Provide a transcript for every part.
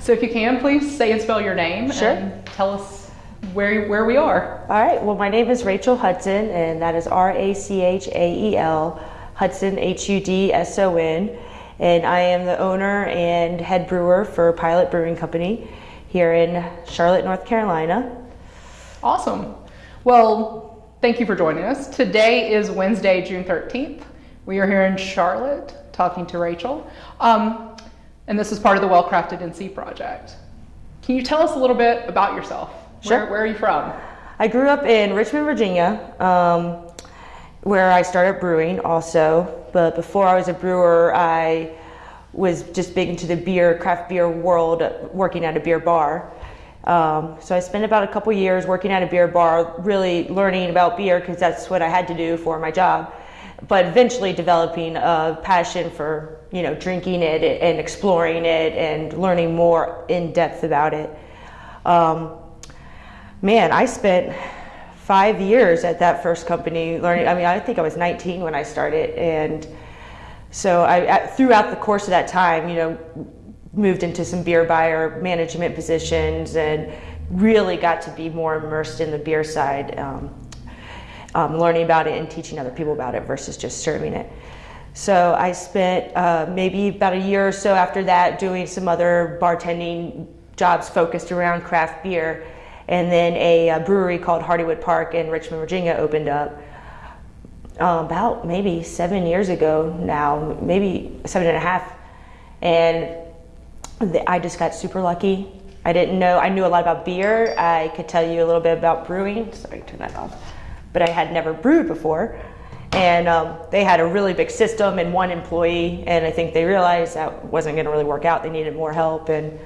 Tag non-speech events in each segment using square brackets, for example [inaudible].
So if you can, please say and spell your name Sure. and tell us where, where we are. All right. Well, my name is Rachael Hudson, and that is R A C H A E L, Hudson, H U D S O N. And I am the owner and head brewer for Pilot Brewing Company here in Charlotte, North Carolina. Awesome. Well, thank you for joining us. Today is Wednesday, June 13th. We are here in Charlotte talking to Rachel. Um, and this is part of the Well Crafted NC project. Can you tell us a little bit about yourself? Sure. Where, where are you from? I grew up in Richmond, Virginia, um, where I started brewing also. But before I was a brewer, I was just big into the beer, craft beer world, working at a beer bar. Um, so I spent about a couple years working at a beer bar, really learning about beer because that's what I had to do for my job. But eventually developing a passion for you know drinking it and exploring it and learning more in depth about it. Um, man, I spent five years at that first company learning. I mean, I think I was 19 when I started, and so I throughout the course of that time, you know, moved into some beer buyer management positions and really got to be more immersed in the beer side, um, um, learning about it and teaching other people about it versus just serving it. So I spent uh, maybe about a year or so after that doing some other bartending jobs focused around craft beer. And then a, uh brewery called Hardywood Park in Richmond, Virginia opened up uh, about maybe seven years ago now, maybe seven and a half. And th- I just got super lucky. I didn't know, I knew a lot about beer. I could tell you a little bit about brewing. Sorry, turn that off. But I had never brewed before. And um, they had a really big system and one employee. And I think they realized that wasn't going to really work out. They needed more help. And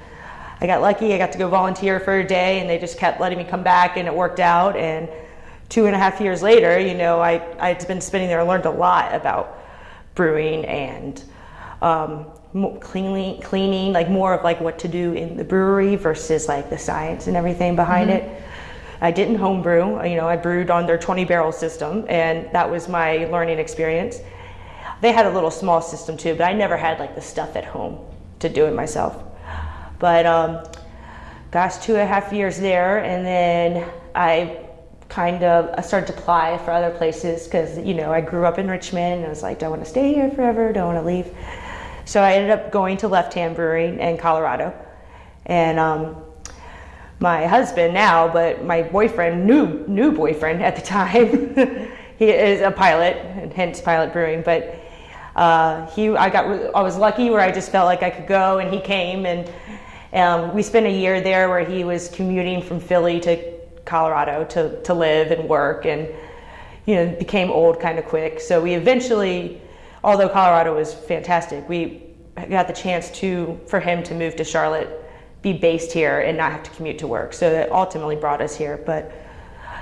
I got lucky. I got to go volunteer for a day, and they just kept letting me come back, and it worked out. And two and a half years later, you know, I I'd been spending there, I learned a lot about brewing and um, cleaning, cleaning, like more of like what to do in the brewery versus like the science and everything behind it. I didn't homebrew. You know, I brewed on their 20 barrel system, and that was my learning experience. They had a little small system too, but I never had like the stuff at home to do it myself. But um, gosh, two and a half years there, and then I kind of I started to apply for other places because you know I grew up in Richmond and I was like, do I want to stay here forever? Do I want to leave? So I ended up going to Left Hand Brewing in Colorado, and um, my husband now, but my boyfriend, new new boyfriend at the time, [laughs] he is a pilot, and hence Pilot Brewing. But uh, he, I got, I was lucky where I just felt like I could go, and he came, and um, we spent a year there where he was commuting from Philly to Colorado to to live and work, and you know became old kind of quick. So we eventually, although Colorado was fantastic, we got the chance to for him to move to Charlotte be based here and not have to commute to work. So that ultimately brought us here. But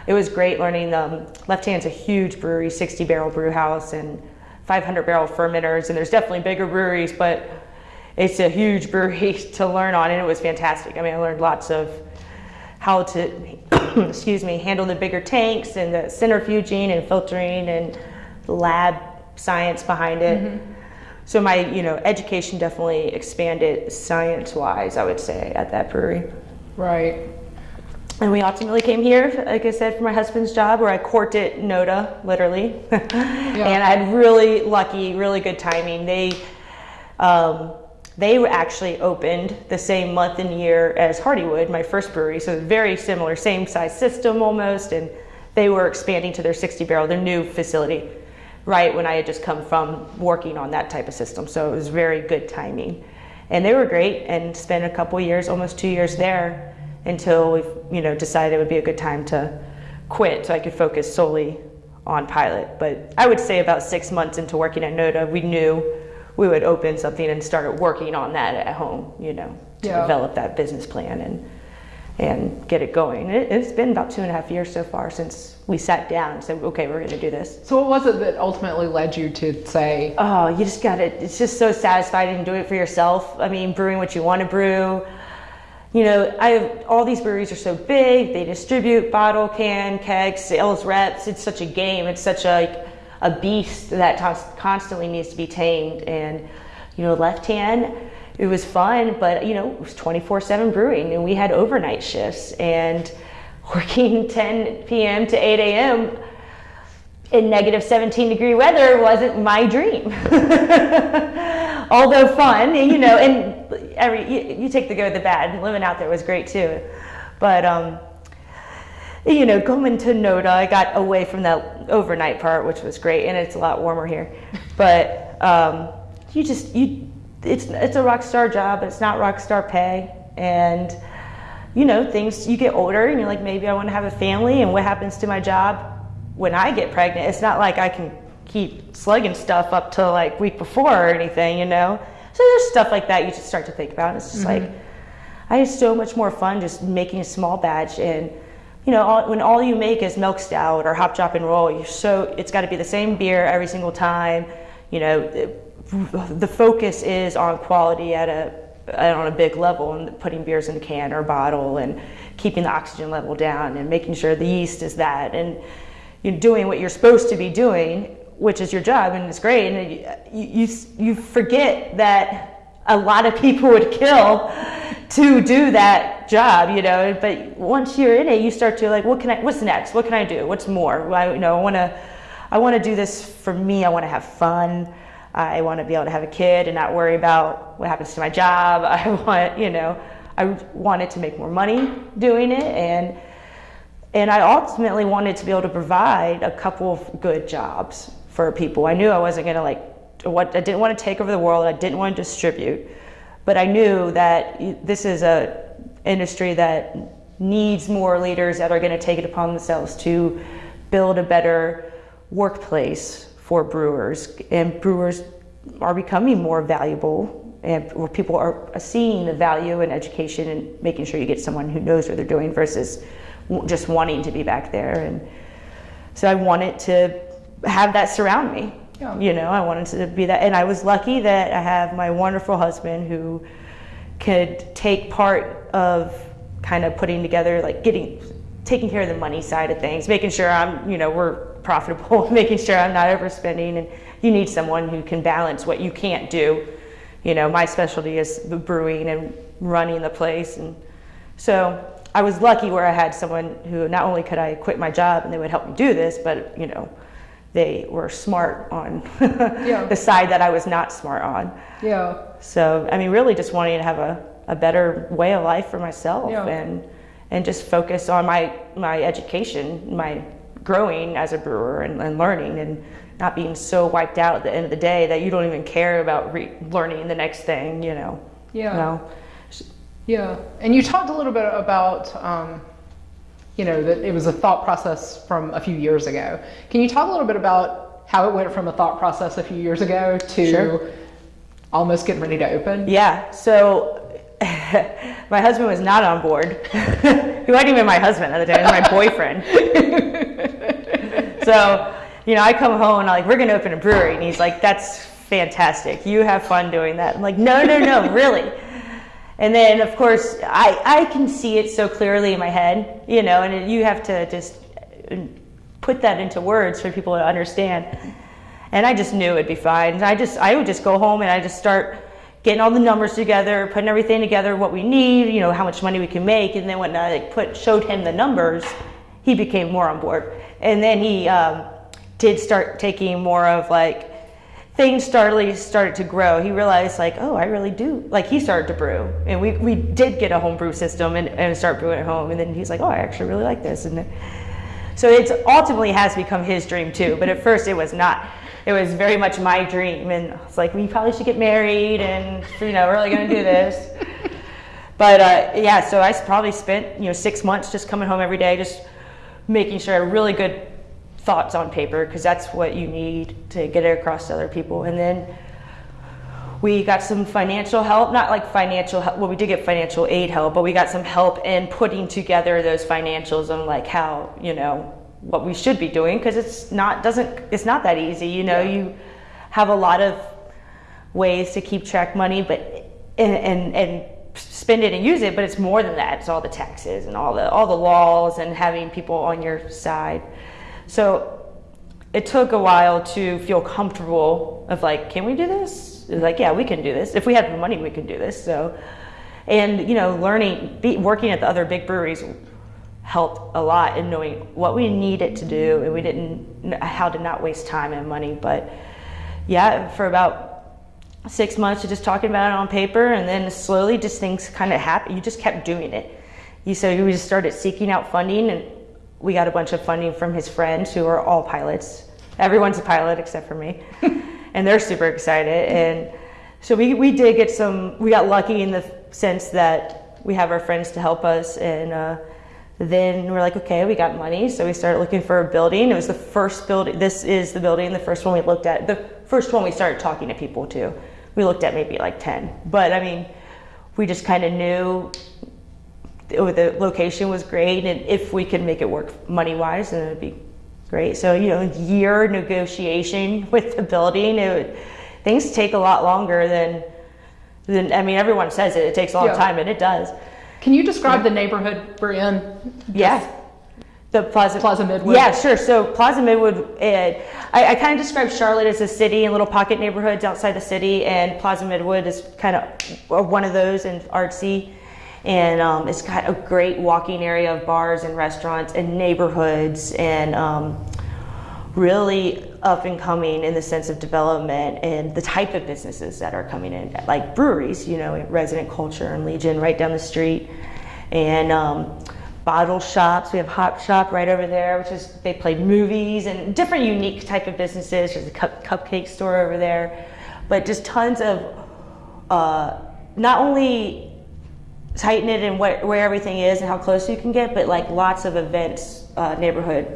it was great learning. Um, Left Hand's a huge brewery, 60 barrel brew house and 500 barrel fermenters. And there's definitely bigger breweries, but it's a huge [laughs] brewery to learn on. And it was fantastic. I mean, I learned lots of how to, [coughs] excuse me, handle the bigger tanks and the centrifuging and filtering and the lab science behind it. So my, you know, education definitely expanded science-wise, I would say, at that brewery. Right. And we ultimately came here, like I said, for my husband's job, where I courted it Noda, literally. [laughs] And I had really lucky, really good timing. They, um, they actually opened the same month and year as Hardywood, my first brewery, so very similar, same size system almost, and they were expanding to their 60 barrel, their new facility, right when I had just come from working on that type of system. So it was very good timing. And they were great and spent a couple years, almost two years there until we you know decided it would be a good time to quit so I could focus solely on pilot. But I would say about six months into working at Noda, we knew we would open something and started working on that at home, you know, to Yeah. develop that business plan and and get it going. It, it's been about two and a half years so far since we sat down and said, okay, we're going to do this. So what was it that ultimately led you to say, Oh, you just got it. it's just so satisfying to do it for yourself. I mean, brewing what you want to brew. You know, I have, all these breweries are so big. They distribute bottle, can, keg, sales reps. It's such a game. It's such a, a beast that constantly needs to be tamed. And, you know, left hand, it was fun, but you know, it was 24/7 brewing, and we had overnight shifts and [laughs] working 10 p.m. to 8 a.m. in negative 17 degree weather wasn't my dream. [laughs] Although fun, you know, and [laughs] every you, you, take the good, with the bad. Living out there was great too, but um, you know, coming to Noda, I got away from that overnight part, which was great, and it's a lot warmer here. But um, you just you, it's it's a rock star job, but it's not rock star pay, and you know, things you get older, and you're like, maybe I want to have a family, and what happens to my job when I get pregnant? It's not like I can keep slugging stuff up till like week before or anything, you know. So there's stuff like that you just start to think about. It's just mm-hmm. like I had so much more fun just making a small batch and you know, all, when all you make is milk stout or hop, drop, and roll, you're so it's got to be the same beer every single time. You know, the focus is on quality at a on a big level and putting beers in a can or bottle and keeping the oxygen level down and making sure the yeast is that and you're doing what you're supposed to be doing, which is your job and it's great. And you, you, you forget that a lot of people would kill to do that job, you know. But once you're in it, you start to like, what can I? What's next? What can I do? What's more? I, you know, I want to, I want to do this for me. I want to have fun. I want to be able to have a kid and not worry about what happens to my job. [laughs] I want, you know, I wanted to make more money doing it, and and I ultimately wanted to be able to provide a couple of good jobs for people. I knew I wasn't going to like what I didn't want to take over the world. I didn't want to distribute. But I knew that this is a industry that needs more leaders that are going to take it upon themselves to build a better workplace for brewers. And brewers are becoming more valuable and where people are seeing the value in education and making sure you get someone who knows what they're doing versus just wanting to be back there. And so I wanted to have that surround me. Yeah. You know, I wanted to be that. And I was lucky that I have my wonderful husband who could take part of kind of putting together, like getting, taking care of the money side of things, making sure I'm, you know, we're profitable, [laughs] making sure I'm not overspending. And you need someone who can balance what you can't do. You know, my specialty is the brewing and running the place. And so I was lucky where I had someone who not only could I quit my job and they would help me do this, but, you know, they were smart on [laughs] yeah. the side that I was not smart on. Yeah. So I mean, really, just wanting to have a, a better way of life for myself yeah. and and just focus on my my education, my growing as a brewer and, and, learning and not being so wiped out at the end of the day that you don't even care about re- learning the next thing. You know. Yeah. You know? Yeah. And you talked a little bit about. Um, you know, that it was a thought process from a few years ago. Can you talk a little bit about how it went from a thought process a few years ago to sure. almost getting ready to open? Yeah. So [laughs] my husband was not on board. [laughs] he wasn't even my husband at the time, he was my boyfriend. [laughs] [laughs] so, you know, I come home and I'm like, we're going to open a brewery. And he's like, that's fantastic. You have fun doing that. I'm like, no, no, no, [laughs] really. And then, of course, I, I can see it so clearly in my head, you know, and you have to just uh, put that into words for people to understand. And I just knew it'd be fine. And I just, I would just go home and I just start getting all the numbers together, putting everything together, what we need, you know, how much money we can make. And then when I like, put showed him the numbers, he became more on board. And then he um, did start taking more of like things started started to grow. He realized like, oh, I really do. Like he started to brew, and we, we did get a home brew system and, and start brewing at home. And then he's like, oh, I actually really like this. And so it's ultimately has become his dream too. But at first it was not. It was very much my dream, and it's like we probably should get married, and you know, we're really gonna do this. [laughs] but uh, yeah, so I probably spent you know six months just coming home every day, just making sure really good thoughts on paper because that's what you need to get it across to other people. And then we got some financial help, not like financial help, well, we did get financial aid help, but we got some help in putting together those financials and like how, you know, what we should be doing because it's not, doesn't, it's not that easy. You know, yeah. you have a lot of ways to keep track money, but, and, and, and spend it and use it, but it's more than that. It's all the taxes and all the, all the laws and having people on your side. So it took a while to feel comfortable of like, can we do this? It was like, yeah, we can do this. If we had the money, we could do this. So, and you know, learning, be, working at the other big breweries helped a lot in knowing what we needed to do, and we didn't how to not waste time and money. But yeah, for about six months of just talking about it on paper, and then slowly, just things kind of happened. You just kept doing it. You so we just started seeking out funding, and we got a bunch of funding from his friends who are all pilots. Everyone's a pilot except for me, [laughs] and they're super excited. And so we we did get some. We got lucky in the sense that we have our friends to help us and. Uh, then we're like, okay, we got money. So we started looking for a building. It was the first building. This is the building, the first one we looked at, the first one we started talking to people to. We looked at maybe like 10. But I mean, we just kind of knew the location was great. And if we could make it work money wise, then it would be great. So, you know, year negotiation [laughs] with the building, it would, things take a lot longer than, than, I mean, everyone says it, it takes a long Yeah. time, and it does. Can you describe the neighborhood we're in? Yeah. The Plaza Plaza Midwood. Yeah, sure. So Plaza Midwood, uh, I, I kind of describe Charlotte as a city and little pocket neighborhoods outside the city, and Plaza Midwood is kind of one of those and artsy. And um, it's got a great walking area of bars and restaurants and neighborhoods and um, really up and coming in the sense of development and the type of businesses that are coming in, like breweries, you know, Resident Culture and Legion right down the street, and um, bottle shops. We have Hop Shop right over there, which is they play movies and different unique type of businesses. There's a cup, cupcake store over there, but just tons of uh, not only tighten it and where, where everything is and how close you can get, but like lots of events, uh, neighborhood.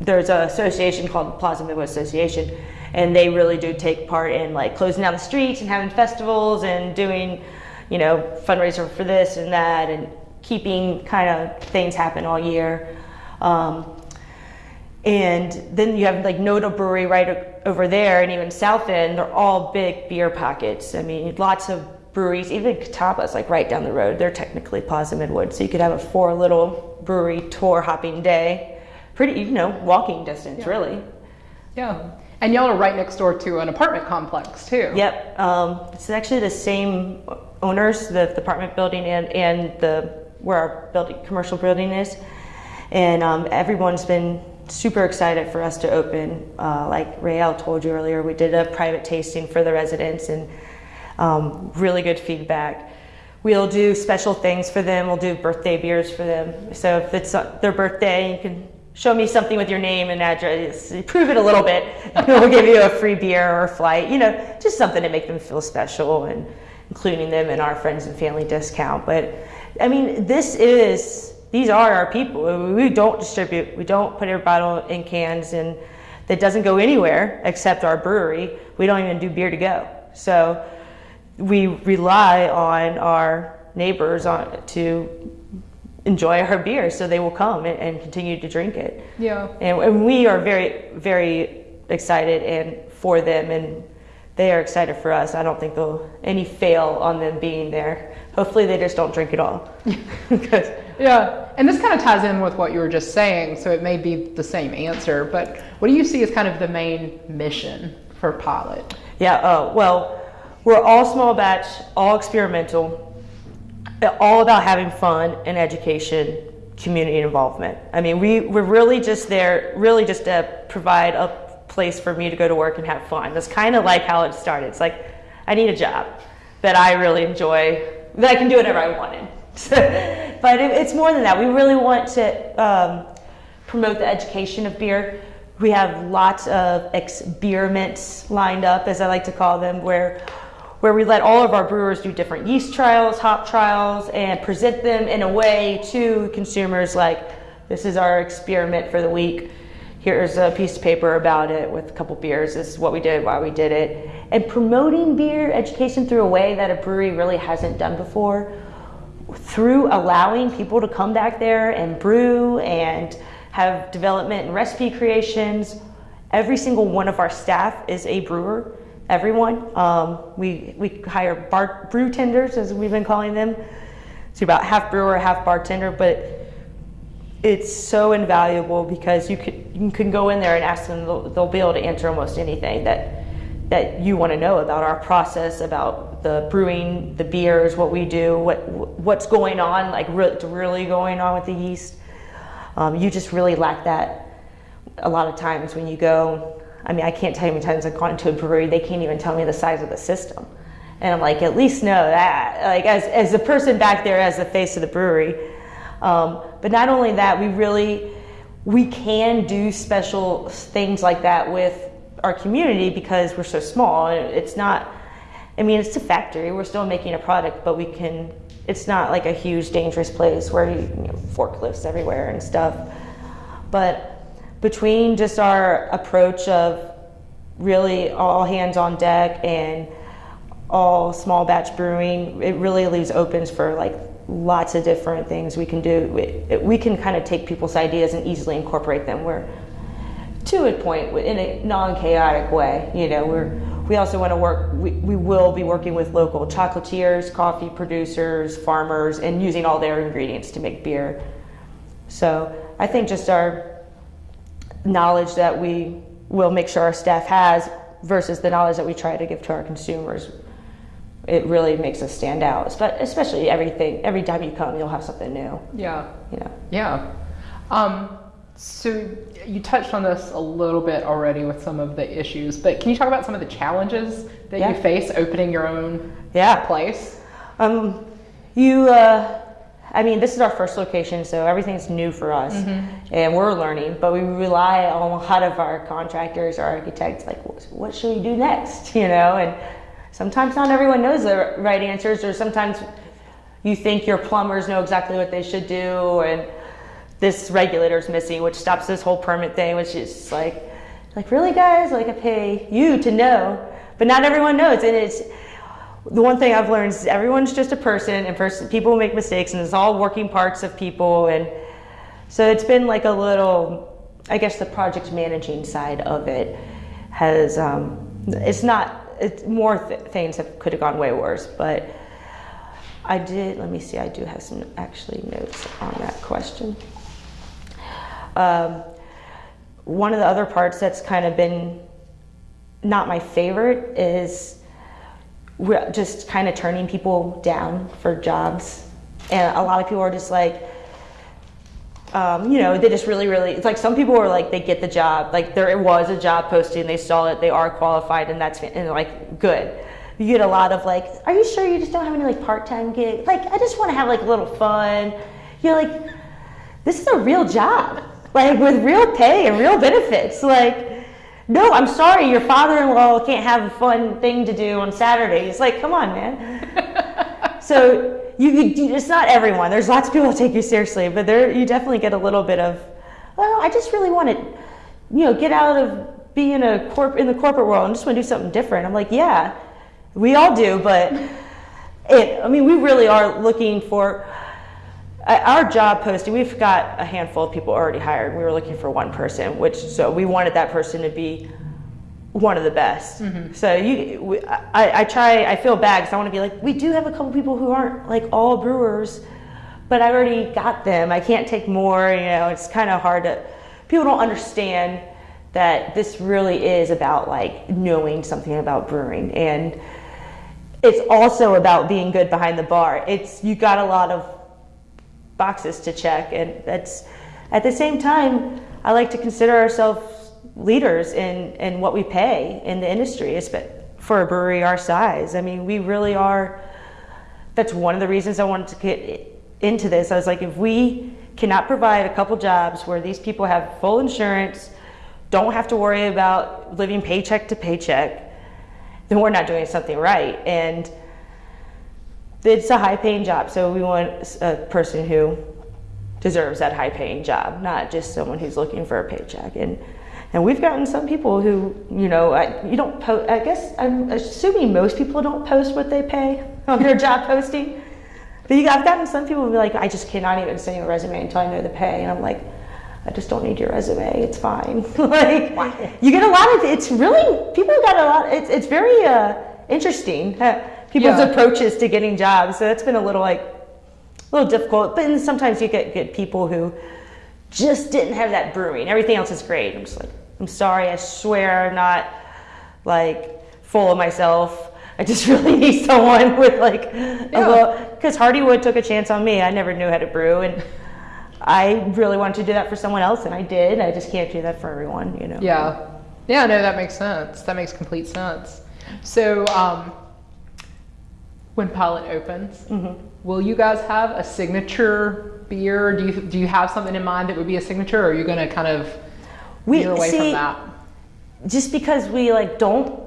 There's an association called Plaza Midwood Association, and they really do take part in like closing down the streets and having festivals and doing, you know, fundraiser for this and that and keeping kind of things happen all year. Um, and then you have like Noda Brewery right over there, and even South End. They're all big beer pockets. I mean, lots of breweries. Even Catawba's like right down the road. They're technically Plaza Midwood, so you could have a four little brewery tour hopping day. Pretty, you know, walking distance, really. Yeah. And y'all are right next door to an apartment complex too. Yep. Um, it's actually the same owners, the, the apartment building and, and the where our building, commercial building is. And um, everyone's been super excited for us to open. Uh, like Rael told you earlier, we did a private tasting for the residents and um, really good feedback. We'll do special things for them. We'll do birthday beers for them. So if it's uh, their birthday, you can show me something with your name and address, prove it a little bit. and [laughs] we'll give you a free beer or a flight. You know, just something to make them feel special and including them in our friends and family discount. But I mean, this is these are our people. We don't distribute. We don't put our bottle in cans, and that doesn't go anywhere except our brewery. We don't even do beer to go. So we rely on our neighbors on to enjoy our beer, so they will come and, and continue to drink it. Yeah. And, and we are very, very excited and for them, and they are excited for us. I don't think there'll any fail on them being there. Hopefully, they just don't drink at all. [laughs] [laughs] Yeah, and this kind of ties in with what you were just saying, so it may be the same answer, but what do you see as kind of the main mission for Pilot? yeah. Uh, well, we're all small batch, all experimental, all about having fun and education, community involvement. I mean, we we're really just there, really just to provide a place for me to go to work and have fun. That's kind of like how it started. It's like I need a job that I really enjoy, that I can do whatever I wanted. [laughs] but it, it's more than that. We really want to um, promote the education of beer. We have lots of experiments lined up, as I like to call them, where where we let all of our brewers do different yeast trials, hop trials, and present them in a way to consumers like this is our experiment for the week. Here's a piece of paper about it with a couple beers. This is what we did, why we did it. And promoting beer education through a way that a brewery really hasn't done before through allowing people to come back there and brew and have development and recipe creations. Every single one of our staff is a brewer. Everyone. Um, we we hire bar, brew tenders, as we've been calling them. It's about half brewer, half bartender, but it's so invaluable because you could you can go in there and ask them. They'll, they'll be able to answer almost anything that that you want to know about our process, about the brewing, the beers, what we do, what what's going on, like re- really going on with the yeast. Um, you just really lack that a lot of times when you go. I mean, I can't tell you how many times I've gone to a brewery, they can't even tell me the size of the system. And I'm like, at least know that. Like, as, as the person back there, as the face of the brewery. Um, but not only that, we really, we can do special things like that with our community because we're so small. It's not, I mean, it's a factory. We're still making a product, but we can, it's not like a huge, dangerous place where you, you know, forklifts everywhere and stuff. But between just our approach of really all hands on deck and all small batch brewing, it really leaves opens for like lots of different things we can do. We, we can kind of take people's ideas and easily incorporate them. Where to a point in a non-chaotic way. You know, we're we also want to work. We, we will be working with local chocolatiers, coffee producers, farmers, and using all their ingredients to make beer. So I think just our knowledge that we will make sure our staff has versus the knowledge that we try to give to our consumers it really makes us stand out but especially everything every time you come you'll have something new yeah you know yeah um, so you touched on this a little bit already with some of the issues, but can you talk about some of the challenges that Yeah. you face opening your own yeah place? Um, you, uh, I mean, this is our first location, so everything's new for us, and we're learning. But we rely on a lot of our contractors, our architects. Like, what should we do next? [laughs] You know, and sometimes not everyone knows the right answers, or sometimes you think your plumbers know exactly what they should do, and this regulator's missing, which stops this whole permit thing, which is like, like really, guys? Like, I pay you to know, but not everyone knows, and it's the one thing I've learned is everyone's just a person, and person people make mistakes, and it's all working parts of people, and so it's been like a little, I guess the project managing side of it has, um, it's not, it's more th- things that could have gone way worse, but I did. Let me see. I do have some actually notes on that question. Um, one of the other parts that's kind of been not my favorite is just kind of turning people down for jobs. And a lot of people are just like, um, you know, they just really, really, it's like some people are like, they get the job. Like there was a job posting, they saw it, they are qualified, and that's, and like, good. You get a lot of like, are you sure you just don't have any like part-time gig? Like, I just want to have like a little fun. You're like, this is a real job, like with real pay and real benefits. Like, no, I'm sorry, your father-in-law can't have a fun thing to do on Saturdays. Like, come on, man. [laughs] so you, you, it's not everyone. There's lots of people who take you seriously, but there you definitely get a little bit of, well, I just really want to, you know, get out of being a corp in the corporate world and just want to do something different. I'm like, yeah, we all do, but it. I mean, we really are looking for our job posting. We've got a handful of people already hired. We were looking for one person, which so we wanted that person to be one of the best. Mm-hmm. So you, we, I, I try. I feel bad because I want to be like, we do have a couple people who aren't like all brewers, but I already got them. I can't take more. You know, it's kind of hard to. People don't understand that this really is about like knowing something about brewing and it's also about being good behind the bar. It's you got a lot of boxes to check and that's at the same time I like to consider ourselves leaders in in what we pay in the industry for a brewery our size. I mean, we really are that's one of the reasons I wanted to get into this. I was like if we cannot provide a couple jobs where these people have full insurance, don't have to worry about living paycheck to paycheck, then we're not doing something right. And it's a high paying job, so we want a person who deserves that high paying job, not just someone who's looking for a paycheck. And and we've gotten some people who, you know, I, you don't post. I guess I'm assuming most people don't post what they pay [laughs] on their job posting. But you, I've gotten some people who be like, I just cannot even send you a resume until I know the pay, and I'm like, I just don't need your resume. It's fine. [laughs] like you get a lot of. It's really people got a lot. It's it's very uh, interesting. People's Yeah. approaches to getting jobs. So that's been a little like a little difficult. But then sometimes you get get people who just didn't have that brewing. Everything else is great. I'm just like, I'm sorry. I swear I'm not like full of myself. I just [laughs] really need someone with like a Yeah. little because Hardywood took a chance on me. I never knew how to brew, and I really wanted to do that for someone else, and I did. I just can't do that for everyone, you know. Yeah. Yeah, no, that makes sense. That makes complete sense. So, um, when Pilot opens, Mm-hmm. will you guys have a signature beer? Do you do you have something in mind that would be a signature, or are you going to kind of We- veer away from see, that? just because we like don't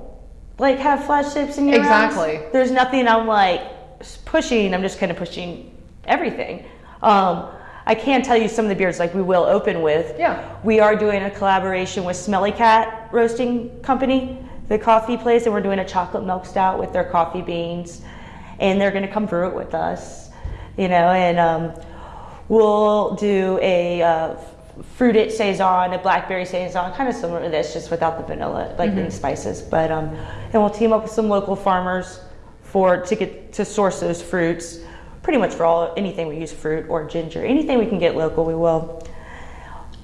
like have flash tips in your Exactly. There's nothing I'm like pushing. I'm just kind of pushing everything. Um, I can tell you some of the beers like we will open with. Yeah. We are doing a collaboration with Smelly Cat Roasting Company, the coffee place, and we're doing a chocolate milk stout with their coffee beans, and they're going to come brew it with us, you know, and um, we'll do a uh, fruited saison, a blackberry saison, kind of similar to this, just without the vanilla, like the spices. But um, and we'll team up with some local farmers for to get to source those fruits. Pretty much for all anything we use fruit or ginger, anything we can get local, we will.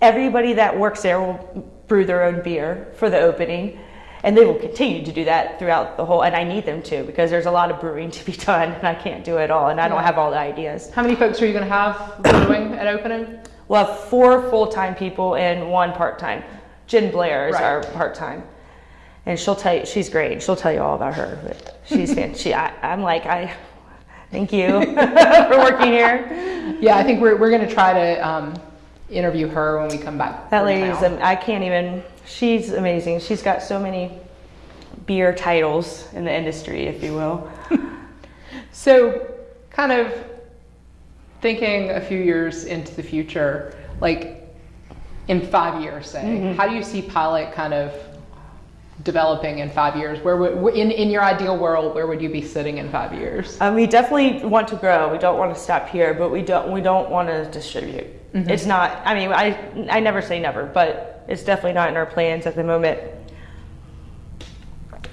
Everybody that works there will brew their own beer for the opening, and they will continue to do that throughout the whole. And I need them to because there's a lot of brewing to be [laughs] done, and I can't do it all, and I don't have all the ideas. How many folks are you going to have brewing at opening? We'll have four full-time people and one part-time. Jen Blair is Right. our part-time, and she'll tell you she's great. She'll tell you all about her. But she's fan. She, I, I'm like I. Thank you [laughs] for working here. Yeah, I think we're we're going to try to um, interview her when we come back. That lady's. am- I can't even. She's amazing. She's got so many beer titles in the industry, if you will. [laughs] So, kind of thinking a few years into the future, like in five years, say, Mm-hmm. how do you see Pilot kind of developing in five years? Where would, in, in your ideal world, where would you be sitting in five years? Um, we definitely want to grow. We don't want to stop here, but we don't. We don't want to distribute. It's not. I mean, I I never say never, but it's definitely not in our plans at the moment.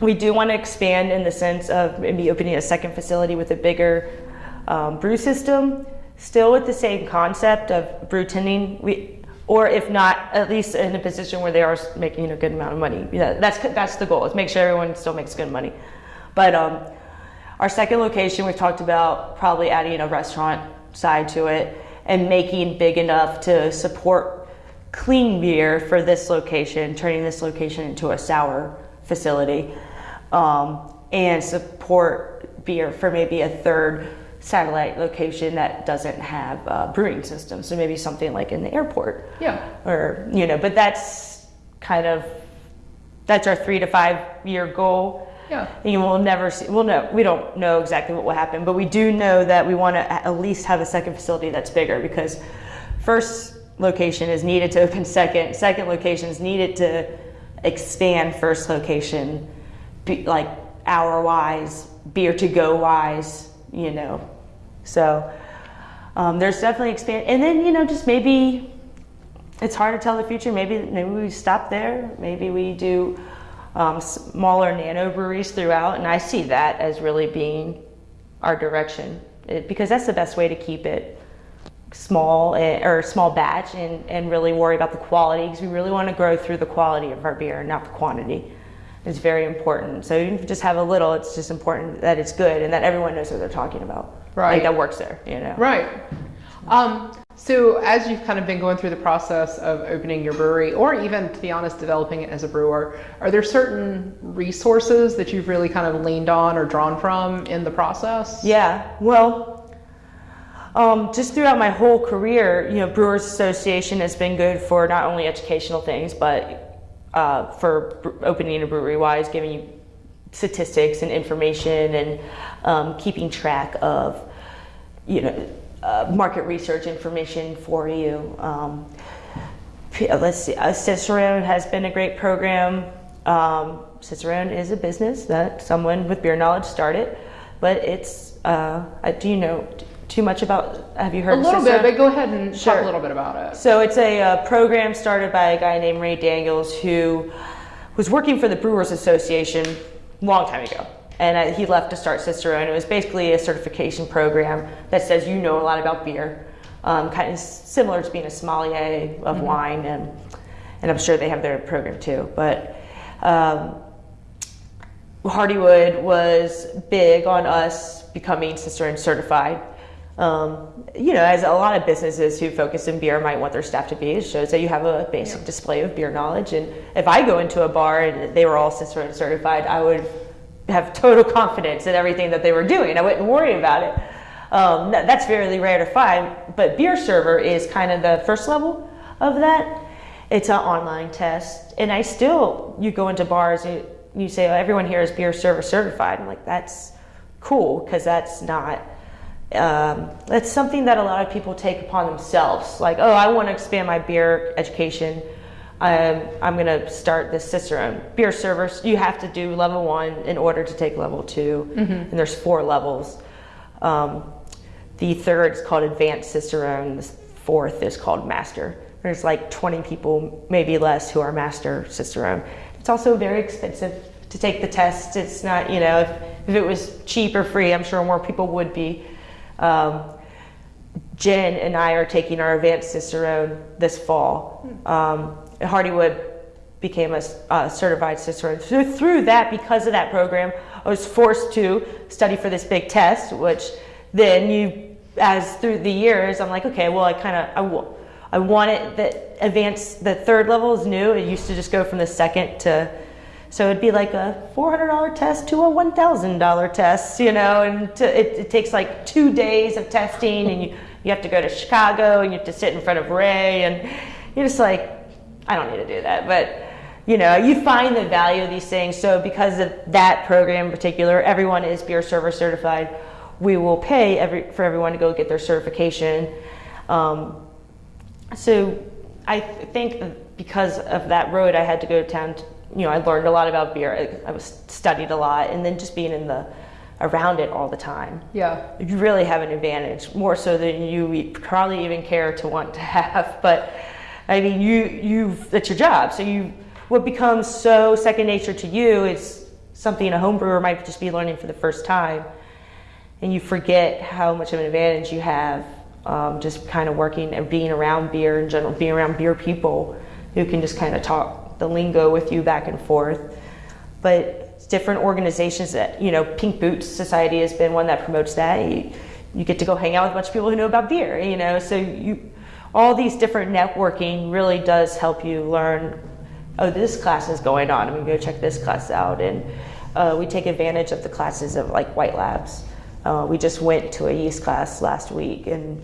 We do want to expand in the sense of maybe opening a second facility with a bigger um, brew system, still with the same concept of brew tending. We, or if not, at least in a position where they are making a good amount of money. Yeah, that's that's the goal. Is make sure everyone still makes good money. But um, our second location, we've talked about probably adding a restaurant side to it and making big enough to support clean beer for this location, turning this location into a sour facility, um, and support beer for maybe a third satellite location that doesn't have a brewing system. So maybe something like in the airport Yeah. or you know but that's kind of that's our three to five year goal Yeah. and will never see we'll know we don't know exactly what will happen but we do know that we want to at least have a second facility that's bigger because first location is needed to open second second location is needed to expand first location be, like hour wise beer to go wise you know so um, there's definitely expand and then you know just maybe it's hard to tell the future. Maybe maybe we stop there. Maybe we do um, smaller nano breweries throughout, and I see that as really being our direction it, because that's the best way to keep it small eh, or small batch and, and really worry about the quality because we really want to grow through the quality of our beer, not the quantity. It's very important. So even if you just have a little, it's just important that it's good and that everyone knows what they're talking about. Right. Like that works there, you know. Right. Um, so, as you've kind of been going through the process of opening your brewery, or even to be honest, developing it as a brewer, are there certain resources that you've really kind of leaned on or drawn from in the process? Yeah, well, um, just throughout my whole career, you know, Brewers Association has been good for not only educational things, but uh, for opening a brewery wise, giving you statistics and information and um, keeping track of, you know, uh, market research information for you. Um, uh, let's see, uh, Cicerone has been a great program. Um, Cicerone is a business that someone with beer knowledge started, but it's, uh, do you know too much about, have you heard A little bit, Cicerone? but go ahead and talk a little bit about it. So it's a uh, program started by a guy named Ray Daniels who was working for the Brewers Association long time ago. And uh, he left to start Cicerone, and It was basically a certification program that says you know a lot about beer, um, kind of similar to being a sommelier of wine, and and I'm sure they have their program too. But um, Hardywood was big on us becoming Cicerone certified. Um, you know, as a lot of businesses who focus in beer might want their staff to be, it shows that you have a basic Yeah. display of beer knowledge. And if I go into a bar and they were all Cicerone certified, I would have total confidence in everything that they were doing. I wouldn't worry about it. Um, that- that's fairly rare to find, but beer server is kind of the first level of that. It's an online test, and I still you go into bars and you say oh, everyone here is beer server certified. I'm like that's cool because that's not um, that's something that a lot of people take upon themselves. Like oh, I want to expand my beer education. Um, I'm going to start this Cicerone beer servers. You have to do level one in order to take level 2 and there's four levels. Um, the third is called Advanced Cicerone. The fourth is called Master. There's like 20 people, maybe less, who are Master Cicerone. It's also very expensive to take the test. It's not, you know, if, if it was cheap or free, I'm sure more people would be. Um, Jen and I are taking our advanced Cicerone this fall. Um, Hardywood became a, uh, certified Cicerone. Through, through that, because of that program, I was forced to study for this big test, which then you, as through the years, I'm like, okay, well, I kind of, I, I wanted the advanced, the third level is new. It used to just go from the second to, so it'd be like a $400 test to a $1,000 test, you know, and to, it, it takes like two days of testing and you, you have to go to Chicago and you have to sit in front of Ray and you're just like, I don't need to do that. But, you know, you find the value of these things. So because of that program in particular, everyone is beer server certified. We will pay every, for everyone to go get their certification. Um, so I th- think because of that road, I had to go to town. You know, I learned a lot about beer. I, was studied a lot, and then just being in the around it all the time, Yeah. you really have an advantage more so than you probably even care to want to [laughs] have. But I mean, you you that's your job. So you what becomes so second nature to you is something a home brewer might just be learning for the first time, and you forget how much of an advantage you have um, just kind of working and being around beer in general, being around beer people who can just kind of talk the lingo with you back and forth. But different organizations that, you know, Pink Boots Society has been one that promotes that. You, you get to go hang out with a bunch of people who know about beer, you know, so you, all these different networking really does help you learn, oh, this class is going on, I'm gonna go check this class out. And uh, we take advantage of the classes of like White Labs. Uh, we just went to a yeast class last week and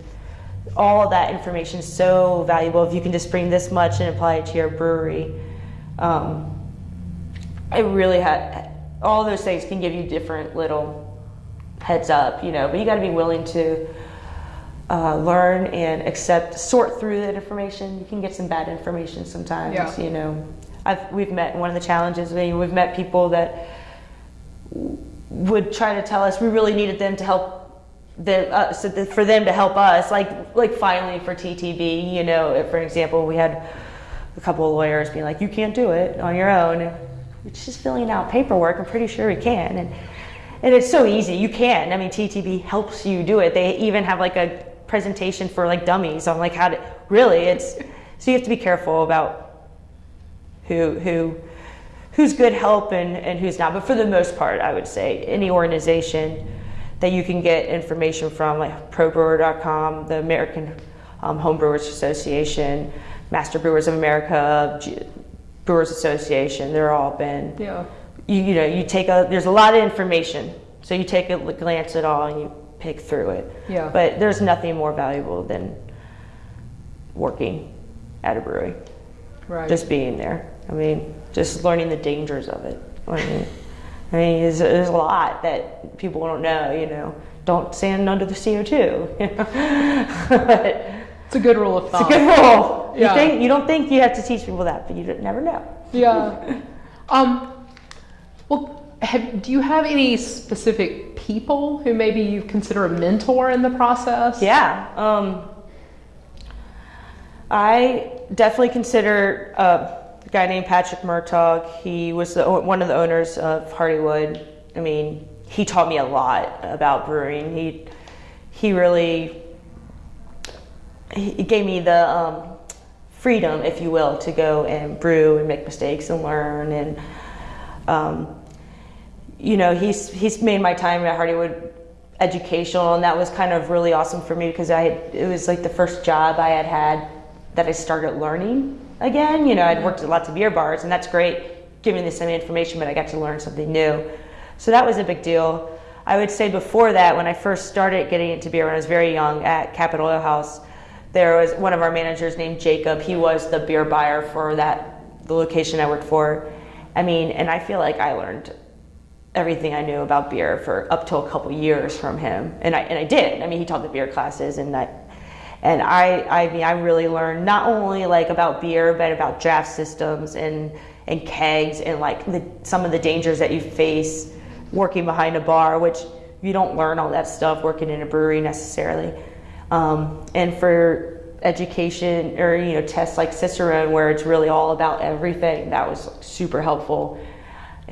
all that information is so valuable if you can just bring this much and apply it to your brewery. Um, it really had all those things can give you different little heads up, you know, but you got to be willing to uh, learn and accept, sort through that information. You can get some bad information sometimes, Yeah. you know. I've, we've met one of the challenges. we- We've met people that would try to tell us we really needed them to help the, uh, so that for them to help us, like like finally for TTB, you know, for example, we had a couple of lawyers being like, "You can't do it on your own." It's just filling out paperwork. I'm pretty sure we can, and and it's so easy. You can. I mean, TTB helps you do it. They even have like a presentation for like dummies on like how to really. It's so you have to be careful about who who who's good help and, and who's not. But for the most part, I would say any organization that you can get information from, like ProBrewer.com, the American um, Home Brewers Association, Master Brewers of America, G- Brewers Association, they're all been. Yeah. You, you know, you take a, there's a lot of information. So you take a glance at all and you pick through it. Yeah. But there's nothing more valuable than working at a brewery Right. just being there. I mean, just learning the dangers of it. I mean, I mean, there's, there's a lot that people don't know. You know, don't stand under the CO2. You know? [laughs] but it's a good rule of thumb. it's a good rule. Yeah. You think you don't think you have to teach people that, but you never know. Yeah. [laughs] Um, well, have, do you have any specific people who maybe you consider a mentor in the process? Yeah. Um, I definitely consider uh, a guy named Patrick Murtaugh. He was the, one of the owners of Hardywood. I mean, he taught me a lot about brewing. He he really he gave me the um, freedom, if you will, to go and brew and make mistakes and learn. And um, you know, he's he's made my time at Hardywood educational, and that was kind of really awesome for me because I it was like the first job I had had that I started learning again. You know, I'd worked at lots of beer bars, and that's great, giving the same information, but I got to learn something new. So that was a big deal. I would say before that, when I first started getting into beer when I was very young at Capital Ale House, there was one of our managers named Jacob. He was the beer buyer for that the location I worked for. I mean, and I feel like I learned everything I knew about beer for up till a couple years from him, and I and I did. I mean, he taught the beer classes, and I and I I mean I really learned not only like about beer, but about draft systems and and kegs and like the, some of the dangers that you face working behind a bar, which you don't learn all that stuff working in a brewery necessarily. Um, and for education or you know tests like Cicerone, where it's really all about everything, that was super helpful.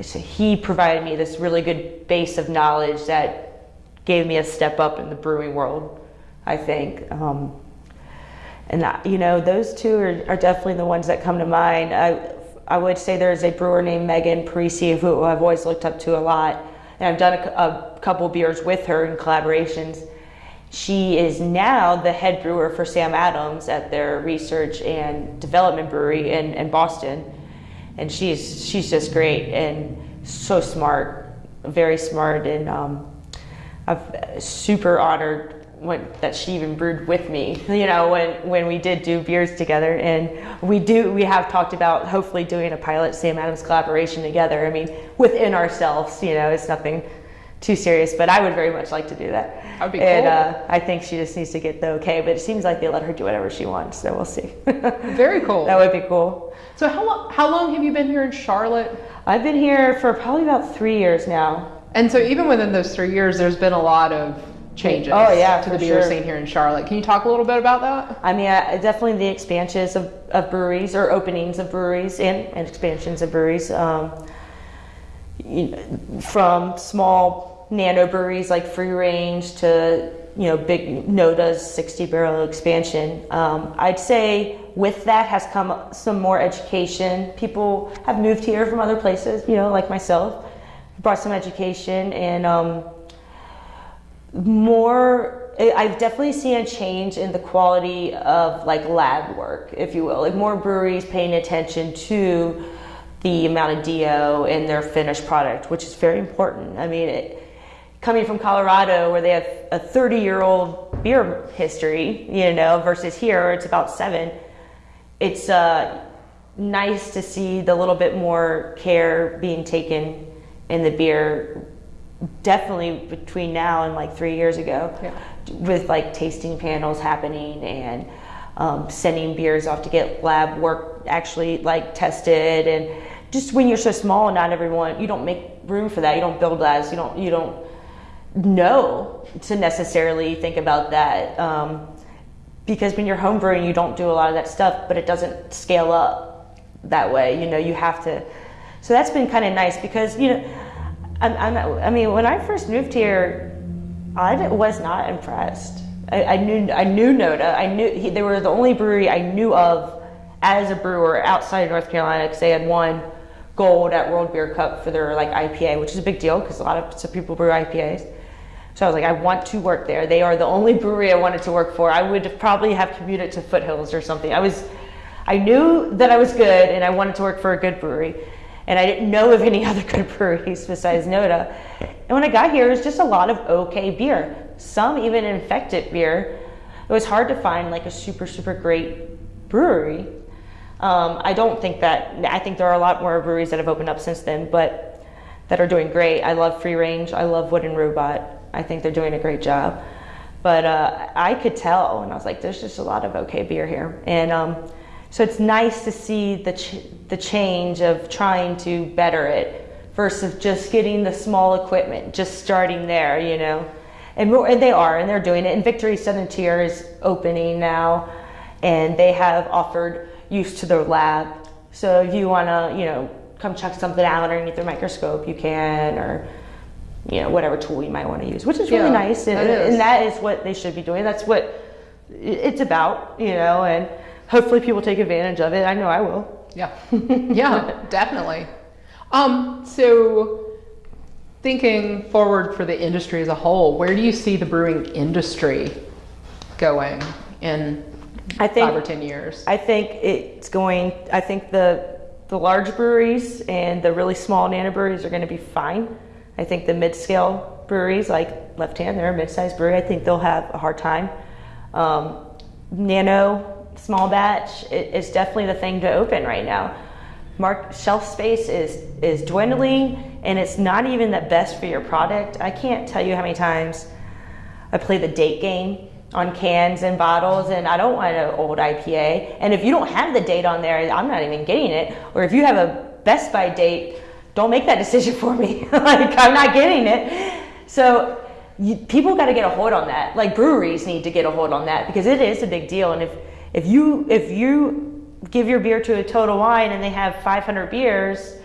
So he provided me this really good base of knowledge that gave me a step up in the brewing world. I think. Um, and you know, those two are, are, definitely the ones that come to mind. I, I would say there's a brewer named Megan Parisi who I've always looked up to a lot, and I've done a, a couple beers with her in collaborations. She is now the head brewer for Sam Adams at their research and development brewery in, in Boston, and she's she's just great and so smart, very smart, and um, I'm super honored when, that she even brewed with me, you know, when, when we did do beers together. And we do, we have talked about hopefully doing a pilot Sam Adams collaboration together. I mean, within ourselves, you know, it's nothing too serious, but I would very much like to do that. That'd be and, cool. uh, I think she just needs to get the okay, but it seems like they let her do whatever she wants, so we'll see. [laughs] Very cool. that would be cool. So how long, how long have you been here in Charlotte? I've been here for probably about three years now. And so even within those three years, there's been a lot of changes Oh, yeah, to the beer sure. scene here in Charlotte. Can you talk a little bit about that? I mean, uh, definitely the expansions of, of breweries or openings of breweries and, and expansions of breweries. Um, you know, from small nano breweries like Free Range to you know big Noda's 60 barrel expansion. Um, I'd say with that has come some more education. People have moved here from other places, you know, like myself, brought some education and. Um, more i've definitely seen a change in the quality of like lab work if you will like more breweries paying attention to the amount of do in their finished product which is very important i mean it, coming from colorado where they have a 30 year old beer history you know versus here it's about seven it's uh, nice to see the little bit more care being taken in the beer definitely between now and like three years ago Yeah. with like tasting panels happening and um, sending beers off to get lab work actually like tested and just when you're so small and not everyone you don't make room for that you don't build labs you don't you don't know to necessarily think about that um, because when you're home brewing you don't do a lot of that stuff but it doesn't scale up that way you know you have to so that's been kind of nice because you know I'm, I'm, I mean, when I first moved here, i was not impressed. I, I knew I knew Noda. I knew he, they were the only brewery I knew of as a brewer outside of North Carolina because they had won gold at World Beer Cup for their like IPA, which is a big deal because a lot of some people brew IPAs. So I was like, I want to work there. They are the only [laughs] brewery I wanted to work for. I would probably have commuted to Foothills or something. I was, I knew that I was good and I wanted to work for a good brewery and I didn't know of any [laughs] other good breweries besides Noda. And when I got here, it was just a lot of okay beer. Some even infected beer. It was hard to find like a super super great brewery. Um, I don't think that. I think there are a lot more breweries that have opened up since then, but that are doing great. I love Free Range. I love Wooden Robot. I think they're doing a great job. But uh, I could tell, and I was like, there's just a lot of okay beer here, and. Um, so it's nice to see the, ch- the change of trying to better it versus just getting the small equipment, just starting there, you know. And, and they are, and they're doing it. And Victory Southern Tier is opening now, and they have offered use to their lab. So if you want to, you know, come check something out underneath their microscope, you can, or you know, whatever tool you might want to use, which is really Yeah, nice. And, that is. and that is what they should be doing. That's what it's about, you know, and hopefully people take advantage of it. I know I will. Yeah, yeah, [laughs] definitely. Um, so thinking forward for the industry as a whole, where do you see the brewing industry going in I think five or ten years? I think it's going. I think the the large breweries and the really small nano breweries are going to be fine. I think the mid-scale breweries, like Left Hand, they're a mid-sized brewery. I think they'll have a hard time. Um, nano, small batch, it, it's definitely the thing to open right now. Mark shelf space is is dwindling, and it's not even the best for your product. I can't tell you how many times I play the date game on cans and bottles, and I don't want an old IPA. And if you don't have the date on there, I'm not even getting it. Or if you have a Best By date, don't make that [laughs] decision for me. [laughs] like I'm not getting it. So you, people got to get a hold on that. Like breweries need to get a hold on that because it is a big deal. And if if you if you give your beer to a Total Wine and they have 500 beers,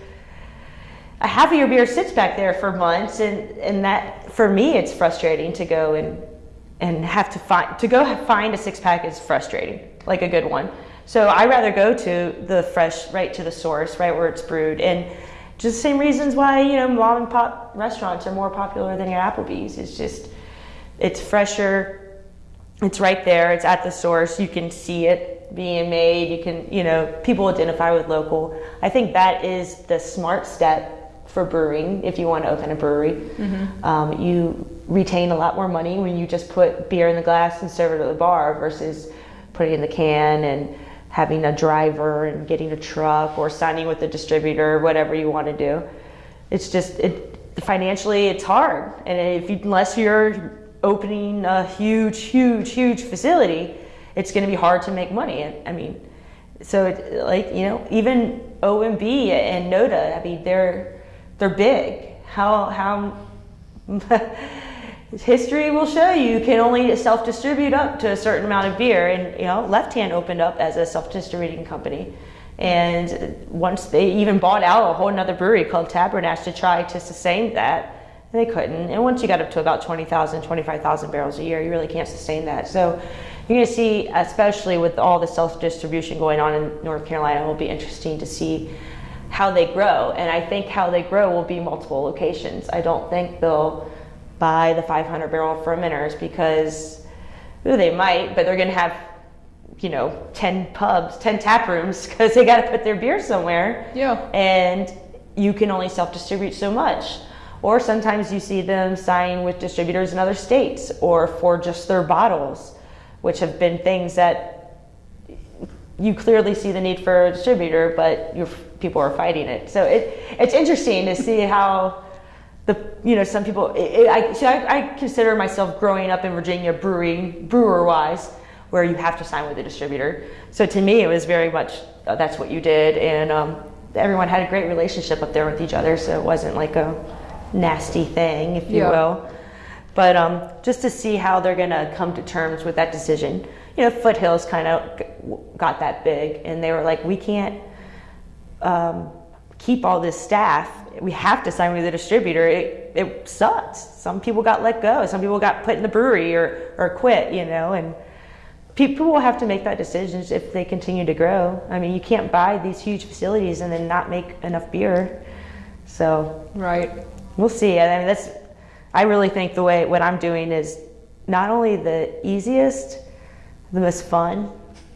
a half of your beer sits back there for months, and and that for me it's frustrating to go and and have to find to go find a six pack is frustrating, like a good one. So I rather go to the fresh, right to the source, right where it's brewed, and just the same reasons why you know mom and pop restaurants are more popular than your Applebee's. It's just it's fresher, it's right there, it's at the source. You can see it being made. You can you know people identify with local. I think that is the smart step for brewing if you want to open a brewery. Mm-hmm. Um, you retain a lot more money when you just put beer in the glass and serve it at the bar versus putting it in the can and having a driver and getting a truck or signing with a distributor, whatever you want to do. It's just it financially it's hard, and if you, unless you're opening a huge, huge, huge facility, it's going to be hard to make money. I mean, so it, like you know, even OMB and Noda, I mean, they're they're big. How how [laughs] history will show you can only self-distribute up to a certain amount of beer. And you know left hand opened up as a self-distributing company. And once they even bought out a whole another brewery called tabernash to try to sustain that they couldn't. And once you got up to about 20000 25000 barrels a year you really can't sustain that. So you're going to see especially with all the self-distribution going on in north carolina it will be interesting to see how they grow and i think how they grow will be multiple locations i don't think they'll buy the 500 barrel fermenters because ooh, they might, but they're going to have, you know, 10 pubs, 10 tap rooms [laughs] because they got to put their beer somewhere. Yeah. And you can only self distribute so much. Or sometimes you see them sign with distributors in other states or for just their bottles, which have been things that you clearly see the need for a distributor, but people are fighting it. So it, it's interesting to see how the you know some people it, I, see, I, I consider myself growing up in Virginia brewing brewer wise where you have to sign with a distributor so to me it was very much uh, that's what you did and um, everyone had a great relationship up there with each other so it wasn't like a nasty thing if you yeah. will but um, just to see how they're going to come to terms with that decision you know foothills kind of got that big and they were like we can't um, keep all this staff we have to sign with a distributor, it, it sucks. Some people got let go. Some people got put in the brewery or, or quit, you know, and people will have to make that decision if they continue to grow. I mean, you can't buy these huge facilities and then not make enough beer. So, right. We'll see. I mean, that's, I really think the way, what I'm doing is not only the easiest, the most fun,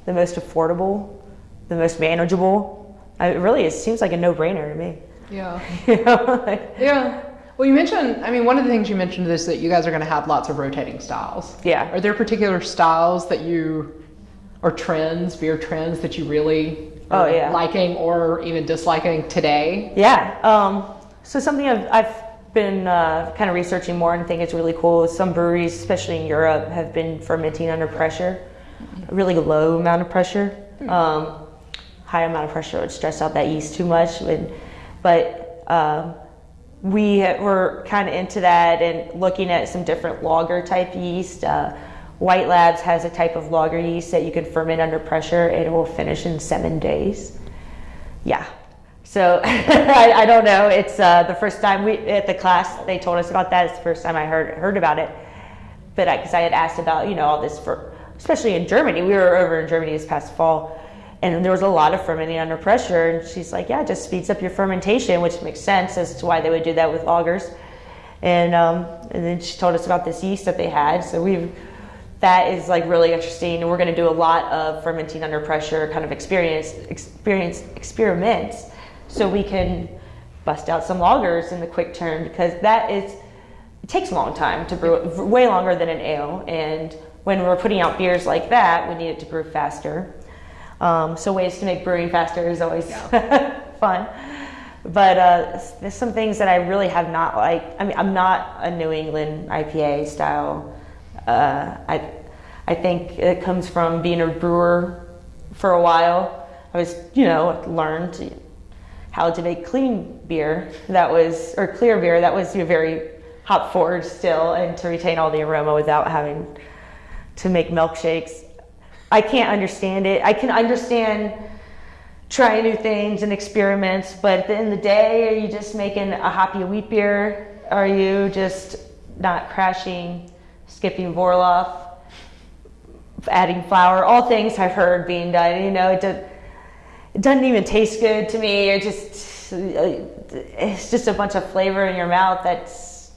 the most affordable, the most manageable. It really, it seems like a no-brainer to me. Yeah. [laughs] you know, like, yeah. Well, you mentioned, I mean, one of the things you mentioned is that you guys are going to have lots of rotating styles. Yeah. Are there particular styles that you, or trends, beer trends that you really oh, yeah. liking or even disliking today? Yeah. Um, so something I've, I've been uh, kind of researching more and think it's really cool is some breweries, especially in Europe, have been fermenting under pressure, a really low amount of pressure. Hmm. Um, high amount of pressure would stress out that yeast too much. And, but um, we were kind of into that and looking at some different lager type yeast. Uh, White Labs has a type of lager yeast that you can ferment under pressure. It will finish in seven days. Yeah. So [laughs] I, I, don't know. It's uh, the first time we at the class they told us about that. It's the first time I heard heard about it. But because I, I had asked about you know all this for especially in Germany. We were over in Germany this past fall and there was a lot of fermenting under pressure. And she's like, yeah, it just speeds up your fermentation, which makes sense as to why they would do that with lagers. and um, and then she told us about this yeast that they had. So we've that is like really interesting, and we're going to do a lot of fermenting under pressure kind of experience experience experiments, so we can bust out some lagers in the quick turn because that is it takes a long time to brew, way longer than an ale, and when we're putting out beers like that, we need it to brew faster. Um, so ways to make brewing faster is always yeah. [laughs] fun. But uh, there's some things that I really have not liked. I mean, I'm not a New England IPA style. Uh, I, I think it comes from being a brewer for a while. I was, you know, learned how to make clean beer that was, or clear beer that was very hop forward still and to retain all the aroma without having to make milkshakes. I can't understand it. I can understand trying new things and experiments, but at the end of the day, are you just making a hoppy wheat beer? Are you just not crashing, skipping vorlauf, adding flour? All things I've heard being done. You know, it, does, it doesn't even taste good to me. It just it's just a bunch of flavor in your mouth that's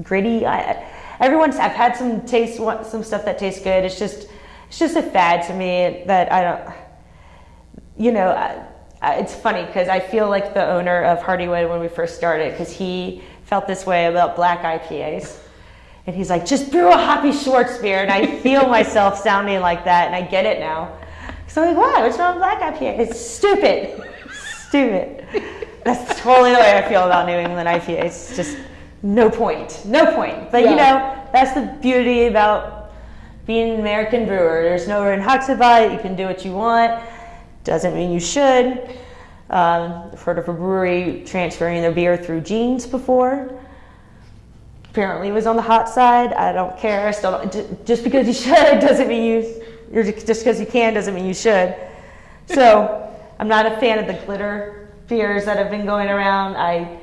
gritty. I, everyone's I've had some taste some stuff that tastes good. It's just it's just a fad to me that I don't you know, I, I, it's funny because I feel like the owner of Hardywood when we first started because he felt this way about black IPAs. And he's like, just brew a hoppy Schwarzbier. And I feel myself sounding like that, and I get it now. So I'm like, why? What's wrong with black IPA? It's stupid. stupid. That's totally the way I feel about New England IPAs. It's just no point. No point. But yeah. you know, that's the beauty about being an American brewer. There's no in it. You can do what you want. Doesn't mean you should. Um, I've heard of a brewery transferring their beer through jeans before. Apparently, it was on the hot side. I don't care. I still don't, just because you [laughs] should doesn't mean you. Just because you can doesn't mean you should. So, I'm not a fan of the glitter beers that have been going around. I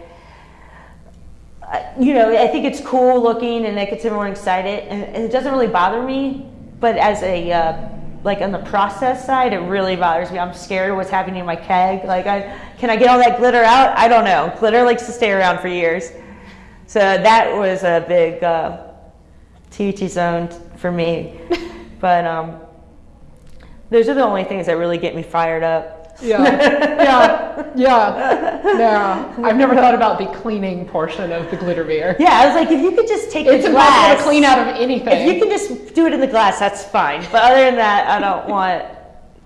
you know, I think it's cool looking and it gets everyone excited, and, and it doesn't really bother me. But as a uh, like on the process side, it really bothers me. I'm scared of what's happening in my keg. Like, I, can I get all that glitter out? I don't know. Glitter likes to stay around for years. So that was a big uh, TBT zone for me. [laughs] but um, those are the only things that really get me fired up. [laughs] Yeah, yeah, yeah, yeah. I've never thought about the cleaning portion of the glitter beer. Yeah, I was like, if you could just take it's the glass, to clean out of anything. If you can just do it in the glass, that's fine. But other than that, I don't want.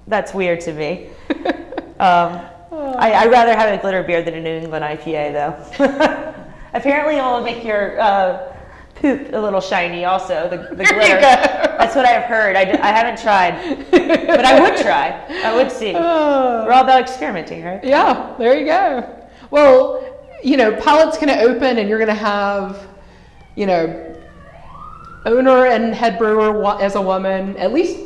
That's weird to me. [laughs] Um, I, I'd rather have a glitter beer than a New England IPA, though. [laughs] Apparently, it will make your uh, poop a little shiny also, the, the [laughs] glitter. That's what I've heard. I, I haven't tried, but I would try. I would see. [laughs] We're all about experimenting, right? Yeah, there you go. Well, you know, Pilot's going to open and you're going to have, you know, owner and head brewer as a woman, at least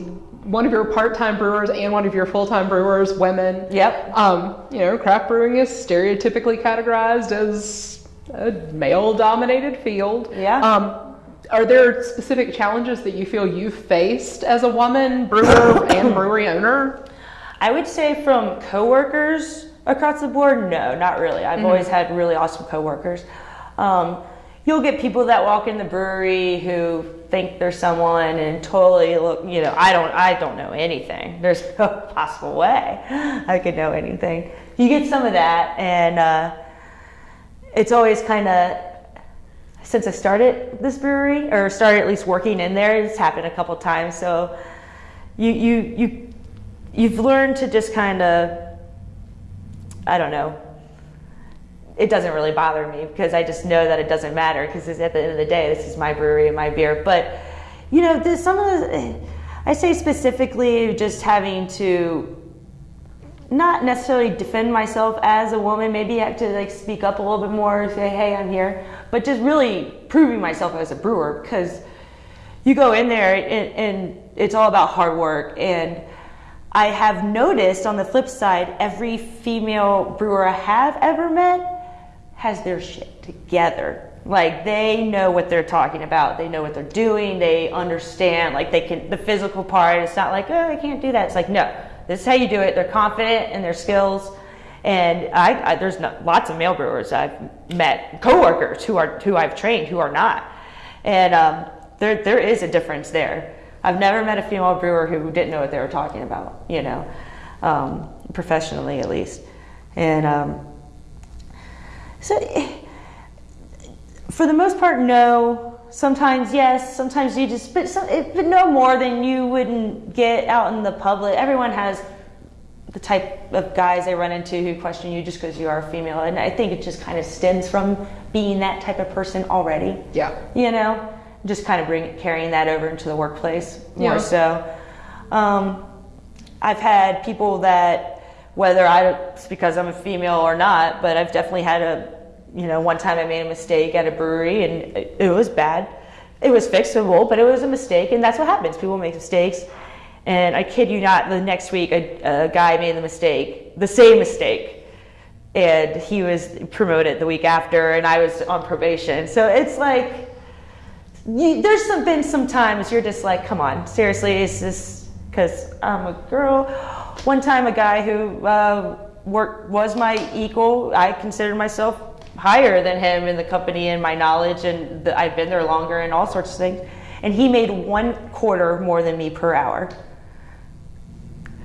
one of your part-time brewers and one of your full-time brewers, women. Yep. Um, you know, craft brewing is stereotypically categorized as a male-dominated field. Yeah. Um, are there specific challenges that you feel you've faced as a woman brewer [coughs] and brewery owner? I would say from coworkers across the board, no, not really. I've mm-hmm. always had really awesome coworkers. Um, you'll get people that walk in the brewery who think they're someone and totally look. You know, I don't. I don't know anything. There's [laughs] no possible way I could know anything. You get some of that, and. Uh, it's always kind of since I started this brewery or started at least working in there, it's happened a couple times. So you you you you've learned to just kind of I don't know. It doesn't really bother me because I just know that it doesn't matter because at the end of the day, this is my brewery and my beer. But you know, some of the I say specifically just having to not necessarily defend myself as a woman. Maybe I have to like speak up a little bit more, say, "Hey, I'm here," but just really proving myself as a brewer because you go in there and, and it's all about hard work. And I have noticed on the flip side, every female brewer I have ever met has their shit together. Like they know what they're talking about. They know what they're doing. They understand. Like they can the physical part. It's not like oh I can't do that. It's like no this is how you do it. They're confident in their skills And I, I there's lots of male brewers I've met, coworkers who are who I've trained who are not, and um, there there is a difference there. I've never met a female brewer who didn't know what they were talking about, you know, um, professionally at least, and um, so for the most part, no. Sometimes yes, sometimes you just, but, some, but no more than you wouldn't get out in the public. Everyone has the type of guys they run into who question you just because you are a female. And I think it just kind of stems from being that type of person already. Yeah. You know, just kind of bring carrying that over into the workplace more Yeah. so. Um, I've had people that, whether I, it's because I'm a female or not, but I've definitely had a, you know, one time I made a mistake at a brewery and it, was bad. It was fixable, but it was a mistake, and that's what happens. People make mistakes. And I kid you not, the next week a, a guy made the mistake, the same mistake, and he was promoted the week after, and I was on probation. So it's like, you, there's some, been some times you're just like, come on, seriously, is this because I'm a girl? One time, a guy who uh, worked was my equal. I considered myself higher than him in the company and my knowledge, and the, I've been there longer and all sorts of things. And he made one quarter more than me per hour.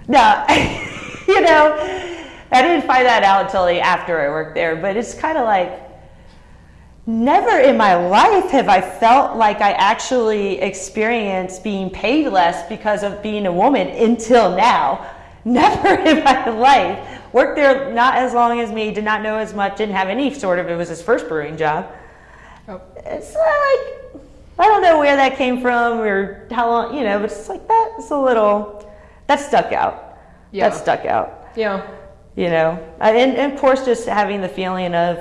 Now, [laughs] you know, I didn't find that out until after I worked there, but it's kind of like, Never in my life have I felt like I actually experienced being paid less because of being a woman until now. [laughs] Never in my life. Worked there not as long as me, did not know as much, didn't have any sort of, it was his first brewing job. Oh. It's like, I don't know where that came from or how long, you know, but it's like that's a little, that stuck out. Yeah. That stuck out Yeah. you know and, and of course just having the feeling of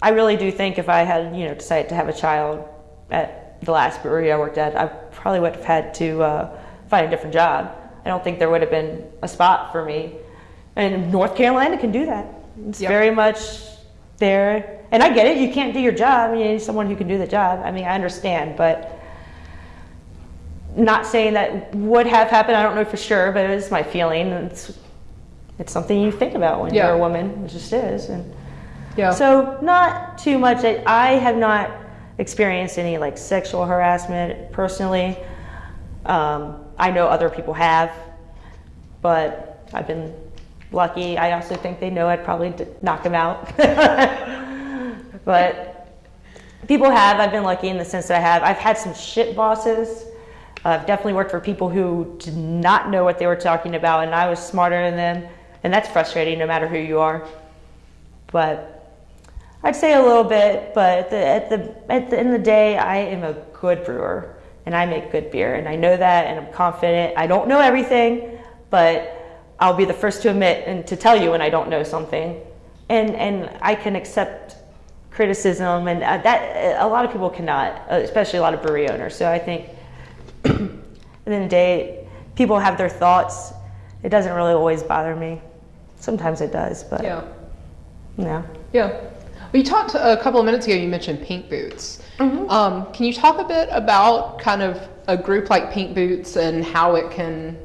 i really do think if i had you know decided to have a child at the last brewery i worked at i probably would have had to uh, find a different job i don't think there would have been a spot for me and north carolina can do that. It's Yep. very much there. And i get it. You can't do your job. You need someone who can do the job. I mean i understand but not saying that would have happened. I don't know for sure but it's my feeling. It's it's something you think about when Yeah. you're a woman. It just is. And Yeah. so not too much. I, I have not experienced any like sexual harassment personally. Um, i know other people have but i've been lucky i also think they know i'd probably knock them out. [laughs] But people have i've been lucky in the sense that i have. I've had some shit bosses. I've definitely worked for people who did not know what they were talking about and i was smarter than them. And that's frustrating no matter who you are. But I'd say a little bit, but at the, at the at the end of the day, I am a good brewer and I make good beer, and I know that, and I'm confident. I don't know everything, but I'll be the first to admit and to tell you when I don't know something, and and I can accept criticism, and uh, that a lot of people cannot, uh, especially a lot of brewery owners. So I think [clears throat] at the end of the day, people have their thoughts. It doesn't really always bother me. Sometimes it does, but yeah. Yeah. Yeah. Well, you talked a couple of minutes ago, you mentioned Pink Boots. Mm-hmm. Um, can you talk a bit about kind of a group like Pink Boots and how it can.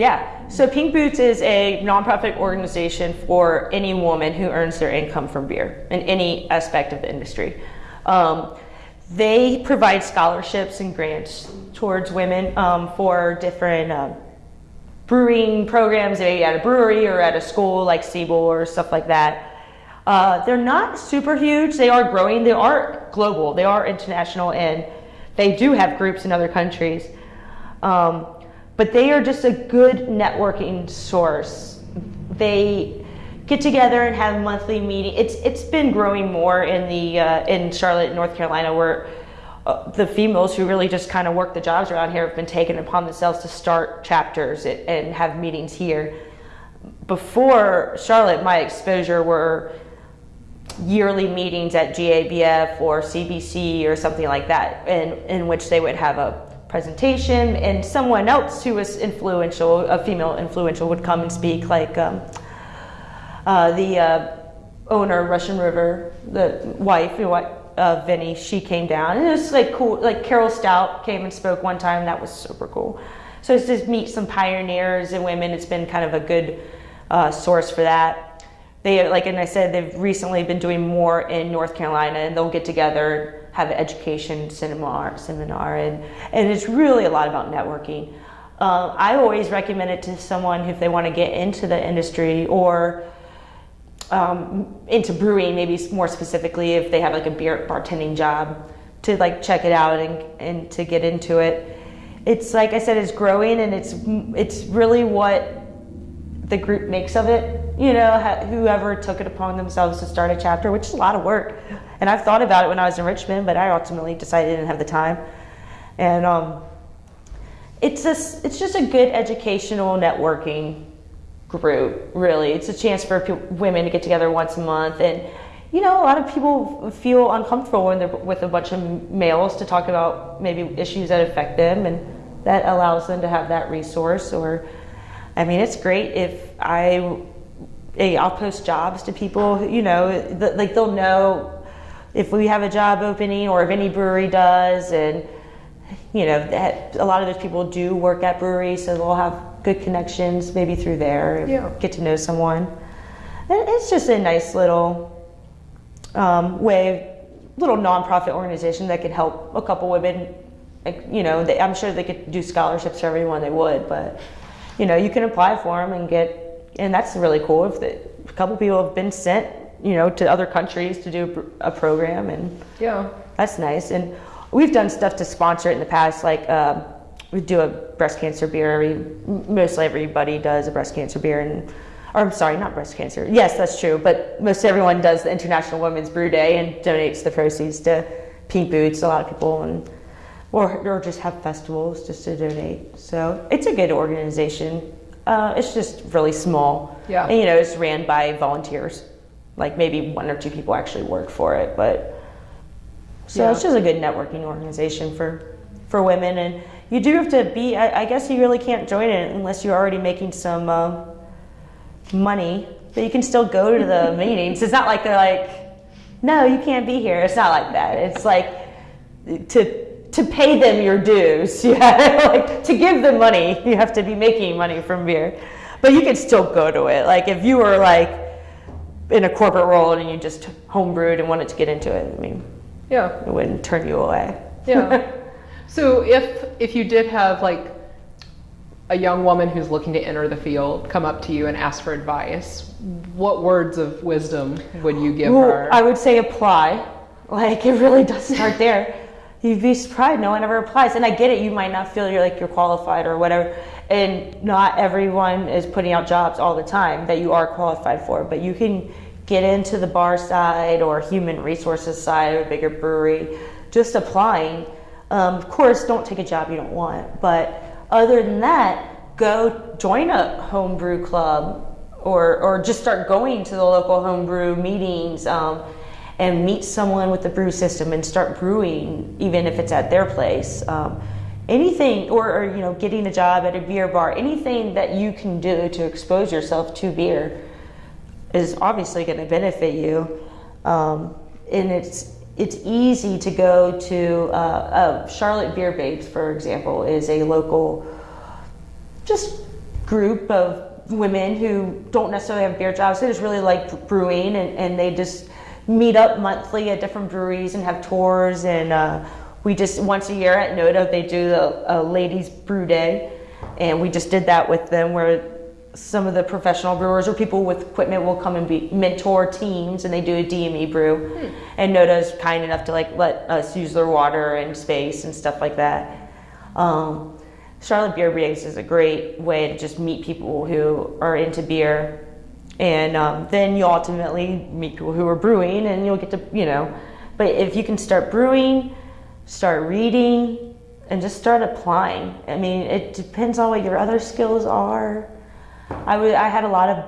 Yeah. So Pink Boots is a nonprofit organization for any woman who earns their income from beer in any aspect of the industry. Um, they provide scholarships and grants towards women um, for different um, brewing programs, maybe at a brewery or at a school like Siebel or stuff like that. Uh, they're not super huge. They are growing. They are global. They are international, and they do have groups in other countries. Um, but they are just a good networking source. They get together and have monthly meeting. It's it's been growing more in the uh, in Charlotte, North Carolina, where uh, the females who really just kind of work the jobs around here have been taken upon themselves to start chapters and, and have meetings here. Before Charlotte, my exposure were yearly meetings at GABF or CBC or something like that, in, in which they would have a presentation and someone else who was influential, a female influential, would come and speak, like um, uh, the uh, owner of Russian River, the wife, know, uh, Vinny, she came down. And it was like cool, like Carol Stoudt came and spoke one time, that was super cool. So it's just meet some pioneers and women, it's been kind of a good uh, source for that. they like and I said they've recently been doing more in North Carolina and they'll get together have an education seminar seminar and and it's really a lot about networking. Uh, I always recommend it to someone if they want to get into the industry or um, into brewing, maybe more specifically if they have like a beer bartending job to like check it out and, and to get into it. It's like I said, it's growing and it's it's really what the group makes of it. You know, whoever took it upon themselves to start a chapter, which is a lot of work. And I've thought about it when I was in Richmond, but I ultimately decided I didn't have the time. And um, it's just it's just a good educational networking group. Really, it's a chance for women to get together once a month and you know, a lot of people feel uncomfortable when they're with a bunch of males to talk about maybe issues that affect them, and that allows them to have that resource. Or, I mean, it's great if I, I'll post jobs to people. You know, like they'll know if we have a job opening or if any brewery does, and you know, that a lot of those people do work at breweries, so they'll have good connections maybe through there. Yeah. Get to know someone. It's just a nice little um, way, little nonprofit organization that could help a couple women. Like, you know, they, I'm sure they could do scholarships for everyone they would, but you know, you can apply for them and get, and that's really cool. If the, a couple people have been sent, you know, to other countries to do a program, and yeah, that's nice. And we've done stuff to sponsor it in the past, like. Um, we do a breast cancer beer. Every, mostly everybody does a breast cancer beer, and or I'm sorry, not breast cancer. Yes, that's true, but most everyone does the International Women's Brew Day and donates the proceeds to Pink Boots. A lot of people and or or just have festivals just to donate. So it's a good organization. Uh, it's just really small. Yeah. And, you know, it's ran by volunteers. Like maybe one or two people actually work for it, but so yeah. it's just a good networking organization for for women. And you do have to be. I, I guess you really can't join it unless you're already making some. Uh, money, but you can still go to the [laughs] meetings. It's not like they're like, no, you can't be here. It's not like that. It's like to to pay them your dues. [laughs] Yeah, like to give them money, you have to be making money from beer, but you can still go to it. Like if you were like in a corporate role and you just homebrewed and wanted to get into it, I mean, yeah, it wouldn't turn you away. Yeah. [laughs] so if if you did have like a young woman who's looking to enter the field come up to you and ask for advice, what words of wisdom would you give well, her? I would say apply. Like it really does start there. [laughs] You'd be surprised no one ever applies. And I get it, you might not feel you're like you're qualified or whatever. And not everyone is putting out jobs all the time that you are qualified for, but you can get into the bar side or human resources side of a bigger brewery just applying. Um, of course, don't take a job you don't want, but other than that, go join a homebrew club or, or just start going to the local homebrew meetings um, and meet someone with the brew system and start brewing, even if it's at their place. Um, anything, or, or, you know, getting a job at a beer bar, anything that you can do to expose yourself to beer is obviously going to benefit you. Um, and it's it's easy to go to uh, uh, Charlotte Beer Babes, for example, is a local just group of women who don't necessarily have beer jobs. They just really like brewing and, and they just meet up monthly at different breweries and have tours. And uh, we just, once a year at Noda, they do the ladies brew day. And we just did that with them where some of the professional brewers or people with equipment will come and be mentor teams and they do a DME brew. Hmm. And Noda is kind enough to like let us use their water and space and stuff like that. Um, Charlotte Beer Babes is a great way to just meet people who are into beer. And um, then you ultimately meet people who are brewing and you'll get to, you know, but if you can start brewing, start reading, and just start applying. I mean, it depends on what your other skills are I, w- I had a lot of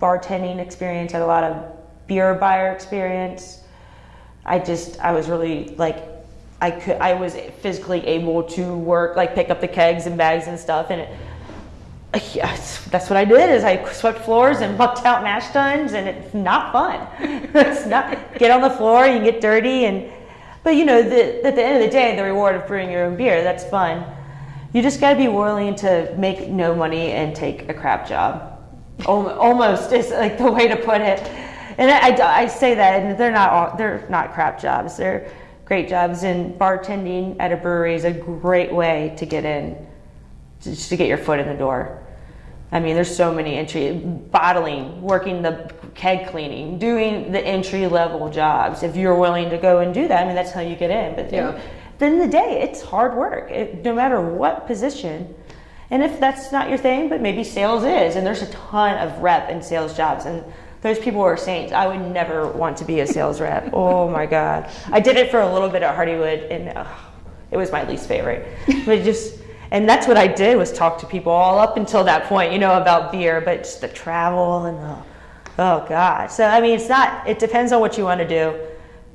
bartending experience, I had a lot of beer buyer experience. I just, I was really like, I could, I was physically able to work, like pick up the kegs and bags and stuff. And it, that's what I did is I swept floors and mucked out mash tuns and it's not fun. [laughs] it's not, get on the floor, you get dirty and, but you know, the, at the end of the day, the reward of brewing your own beer, that's fun you just got to be willing to make no money and take a crap job. Almost is like the way to put it. And I, I- say that, and they're not all, they're not crap jobs. They're great jobs. And bartending at a brewery is a great way to get in, just to get your foot in the door. I mean, there's so many entry bottling, working the keg cleaning, doing the entry level jobs. If you're willing to go and do that, I mean, that's how you get in. But Yeah. then, then in the day, it's hard work, it, no matter what position. And if that's not your thing, but maybe sales is, and there's a ton of rep and sales jobs, and those people are saints. I would never want to be a sales rep. [laughs] oh my god, I did it for a little bit at Hardywood, and ugh, it was my least favorite. But just, and that's what I did was talk to people all up until that point, you know, about beer, but just the travel and the, oh god. So I mean, it's not. It depends on what you want to do.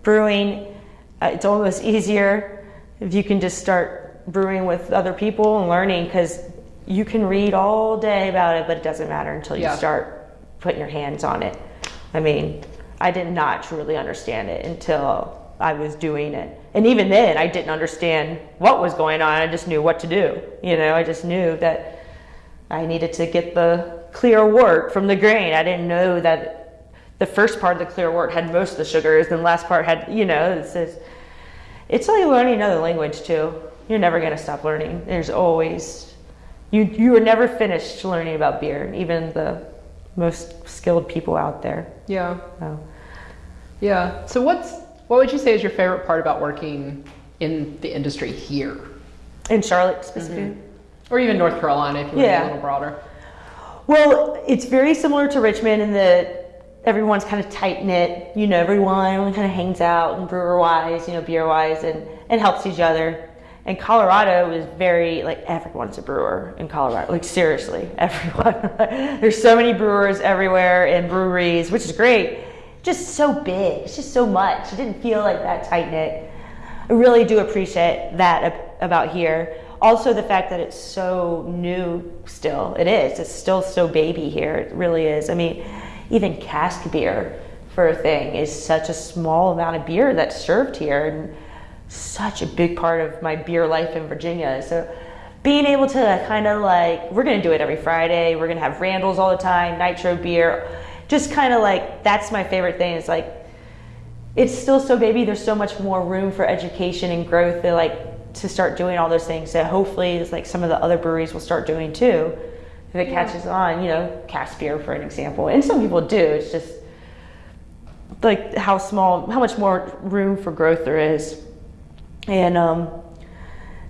Brewing, uh, it's almost easier if you can just start brewing with other people and learning because you can read all day about it, but it doesn't matter until you Yeah. start putting your hands on it. I mean, I did not truly understand it until I was doing it. And even then, I didn't understand what was going on. I just knew what to do. You know, I just knew that I needed to get the clear wort from the grain. I didn't know that the first part of the clear wort had most of the sugars, and the last part had, you know, it's just, it's like learning another language too. You're never going to stop learning. There's always, you, you are never finished learning about beer, even the most skilled people out there. Yeah. So, Yeah. So what's what would you say is your favorite part about working in the industry here, in Charlotte specifically. Mm-hmm. or even North Carolina if you want to be a little broader? Well, it's very similar to Richmond in that everyone's kind of tight knit. You know, everyone, everyone kind of hangs out and brewer wise, you know, beer wise, and, and helps each other. And Colorado is very like everyone's a brewer in Colorado. Like seriously, [laughs] everyone. There's so many brewers everywhere and breweries, which is great. Just so big. It's just so much. It didn't feel like that tight knit. I really do appreciate that about here. Also, the fact that it's so new still. It is. It's still so baby here. It really is. I mean, even cask beer for a thing is such a small amount of beer that's served here and such a big part of my beer life in Virginia. So being able to kind of like, we're going to do it every Friday. We're going to have Randall's all the time, Nitro beer. Just kind of like, that's my favorite thing. Is like, it's still so baby. There's so much more room for education and growth. They like to start doing all those things. So hopefully, it's like some of the other breweries will start doing too, if it catches on. You know, cask beer for an example, and some people do. It's just like how small, how much more room for growth there is, and um,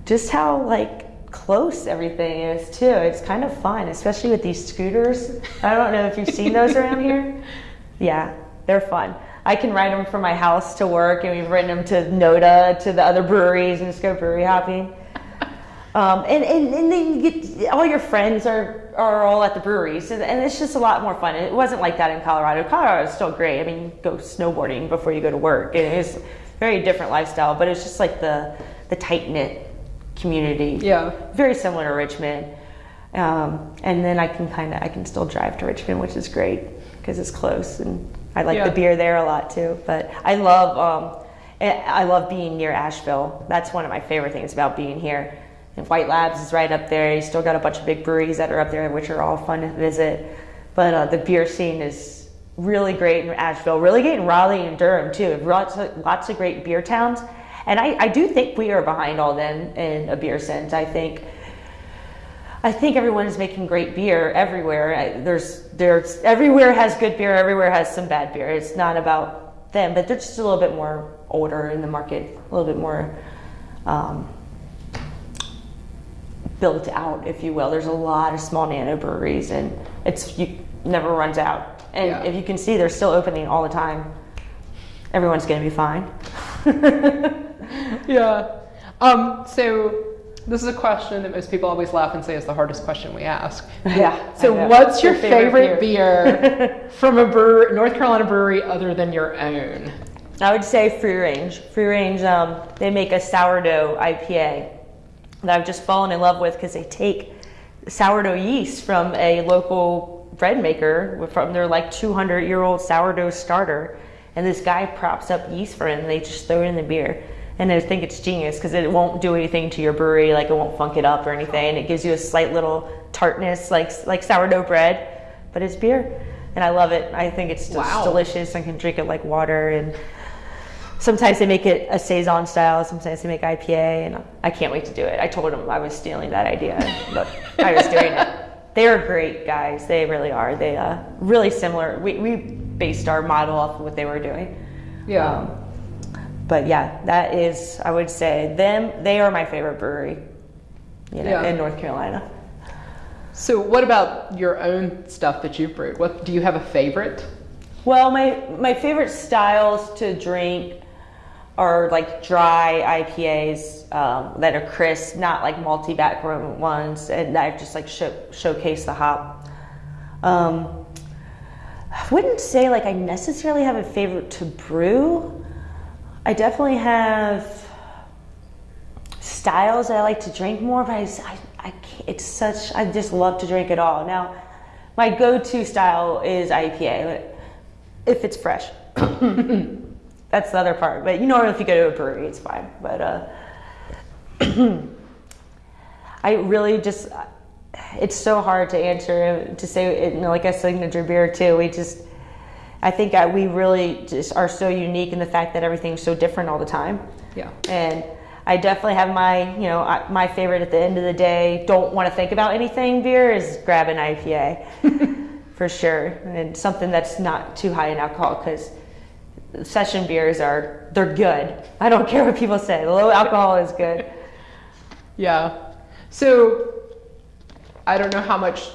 just how like close everything is too. It's kind of fun, especially with these scooters. I don't know if you've seen those around here. [laughs] Yeah, they're fun. I can ride them from my house to work, and we've ridden them to Noda, to the other breweries, and just go brewery hopping. [laughs] Um, and, and, and then you get all your friends are, are all at the breweries, and, and it's just a lot more fun. It wasn't like that in Colorado. Colorado is still great. I mean, you go snowboarding before you go to work. It is very different lifestyle, but it's just like the, the tight knit community. Yeah. Very similar to Richmond. Um, and then I can kind of I can still drive to Richmond, which is great because it's close, and I like Yeah. the beer there a lot too. But I love um, eh, I love being near Asheville. That's one of my favorite things about being here. And White Labs is right up there. You still got a bunch of big breweries that are up there, which are all fun to visit. But uh, the beer scene is really great in Asheville, really great in Raleigh and Durham too. Lots of, lots of great beer towns. And I, I do think we are behind all them in a beer sense. I think I think everyone is making great beer everywhere. I, there's there's everywhere has good beer, everywhere has some bad beer. It's not about them, but they're just a little bit more older in the market, a little bit more um, built out, if you will. There's a lot of small nano breweries, and it's you never runs out. And Yeah. if you can see, they're still opening all the time. Everyone's going to be fine. [laughs] Yeah. Um, so this is a question that most people always laugh and say is the hardest question we ask. yeah. So what's your, Your favorite, favorite beer, [laughs] from a brewer, North Carolina brewery other than your own? I would say Free Range. Free Range, um, they make a sourdough IPA that I've just fallen in love with because they take sourdough yeast from a local bread maker from their like 200 year old sourdough starter. And this guy props up yeast for it and they just throw it in the beer. And I think it's genius because it won't do anything to your brewery, like it won't funk it up or anything. It gives you a slight little tartness, like like sourdough bread, but it's beer, and I love it. I think it's just Wow. delicious. I can drink it like water, and sometimes they make it a saison style. Sometimes they make IPA, and I can't wait to do it. I told them I was stealing that idea, but I was doing it. [laughs] They are great guys. They really are. They uh, really similar. We we based our model off of what they were doing. Yeah. Um, but yeah, that is, I would say, them. They are my favorite brewery, you know, Yeah. in North Carolina. so, what about your own stuff that you've brewed? What do you have a favorite? Well, my my favorite styles to drink are like dry IPAs um, that are crisp, not like multi background ones, and that just like show, showcase the hop. Um, I wouldn't say like I necessarily have a favorite to brew. I definitely have styles that I like to drink more, but I, I, I it's such, I just love to drink it all. Now, my go to style is IPA, if it's fresh. [coughs] That's the other part. But you know, if you go to a brewery, it's fine. But uh, [coughs] I really just, it's so hard to answer to say, it, you know, like a signature beer too. We just, I think that we really just are so unique in the fact that everything's so different all the time. Yeah. And I definitely have my, you know, I- my favorite at the end of the day. Don't want to think about anything. Beer is grab an IPA, [laughs] for sure, and something that's not too high in alcohol because session beers are they're good. I don't [laughs] care what people say. Low alcohol is good. Yeah. So, I don't know how much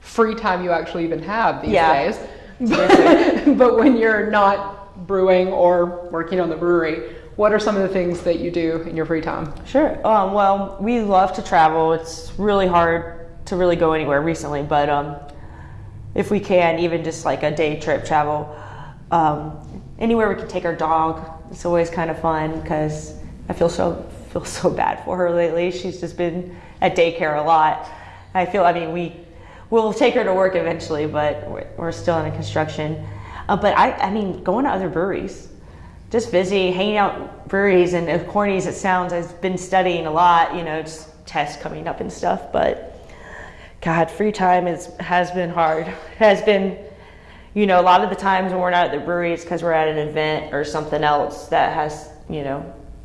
free time you actually even have these Yeah. days. [laughs] But, but when you're not brewing or working on the brewery, what are some of the things that you do in your free time? Sure. Um, well, we love to travel. It's really hard to really go anywhere recently, but um, if we can, even just like a day trip travel, um, anywhere we can take our dog, it's always kind of fun because I feel so feel so bad for her lately. She's just been at daycare a lot. I feel. I mean, we we'll take her to work eventually, but we're, we're still in construction. Uh, but I, I mean, going to other breweries just busy hanging out breweries and as corny as it sounds i've been studying a lot you know just tests coming up and stuff but god free time is has been hard [laughs] has been you know a lot of the times when we're not at the brewery it's because we're at an event or something else that has you know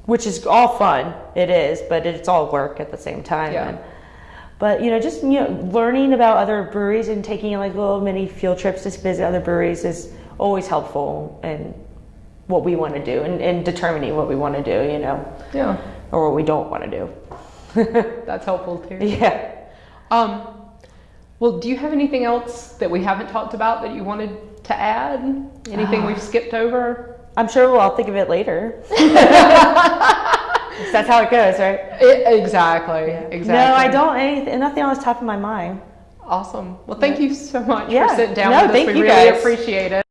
which is all fun it is but it's all work at the same time Yeah. And- but you know just you know learning about other breweries and taking like little mini field trips to visit other breweries is always helpful and what we want to do and, and determining what we want to do you know Yeah. or what we don't want to do [laughs] That's helpful too. yeah Um, well, do you have anything else that we haven't talked about that you wanted to add? Anything we've skipped over? i'm sure we'll all think of it later [laughs] [laughs] that's how it goes right I- exactly. Exactly. no i don't anything nothing on the top of my mind Awesome. Well, thank you so much Yeah. for sitting down No, with us. thank we you really guys. appreciate it.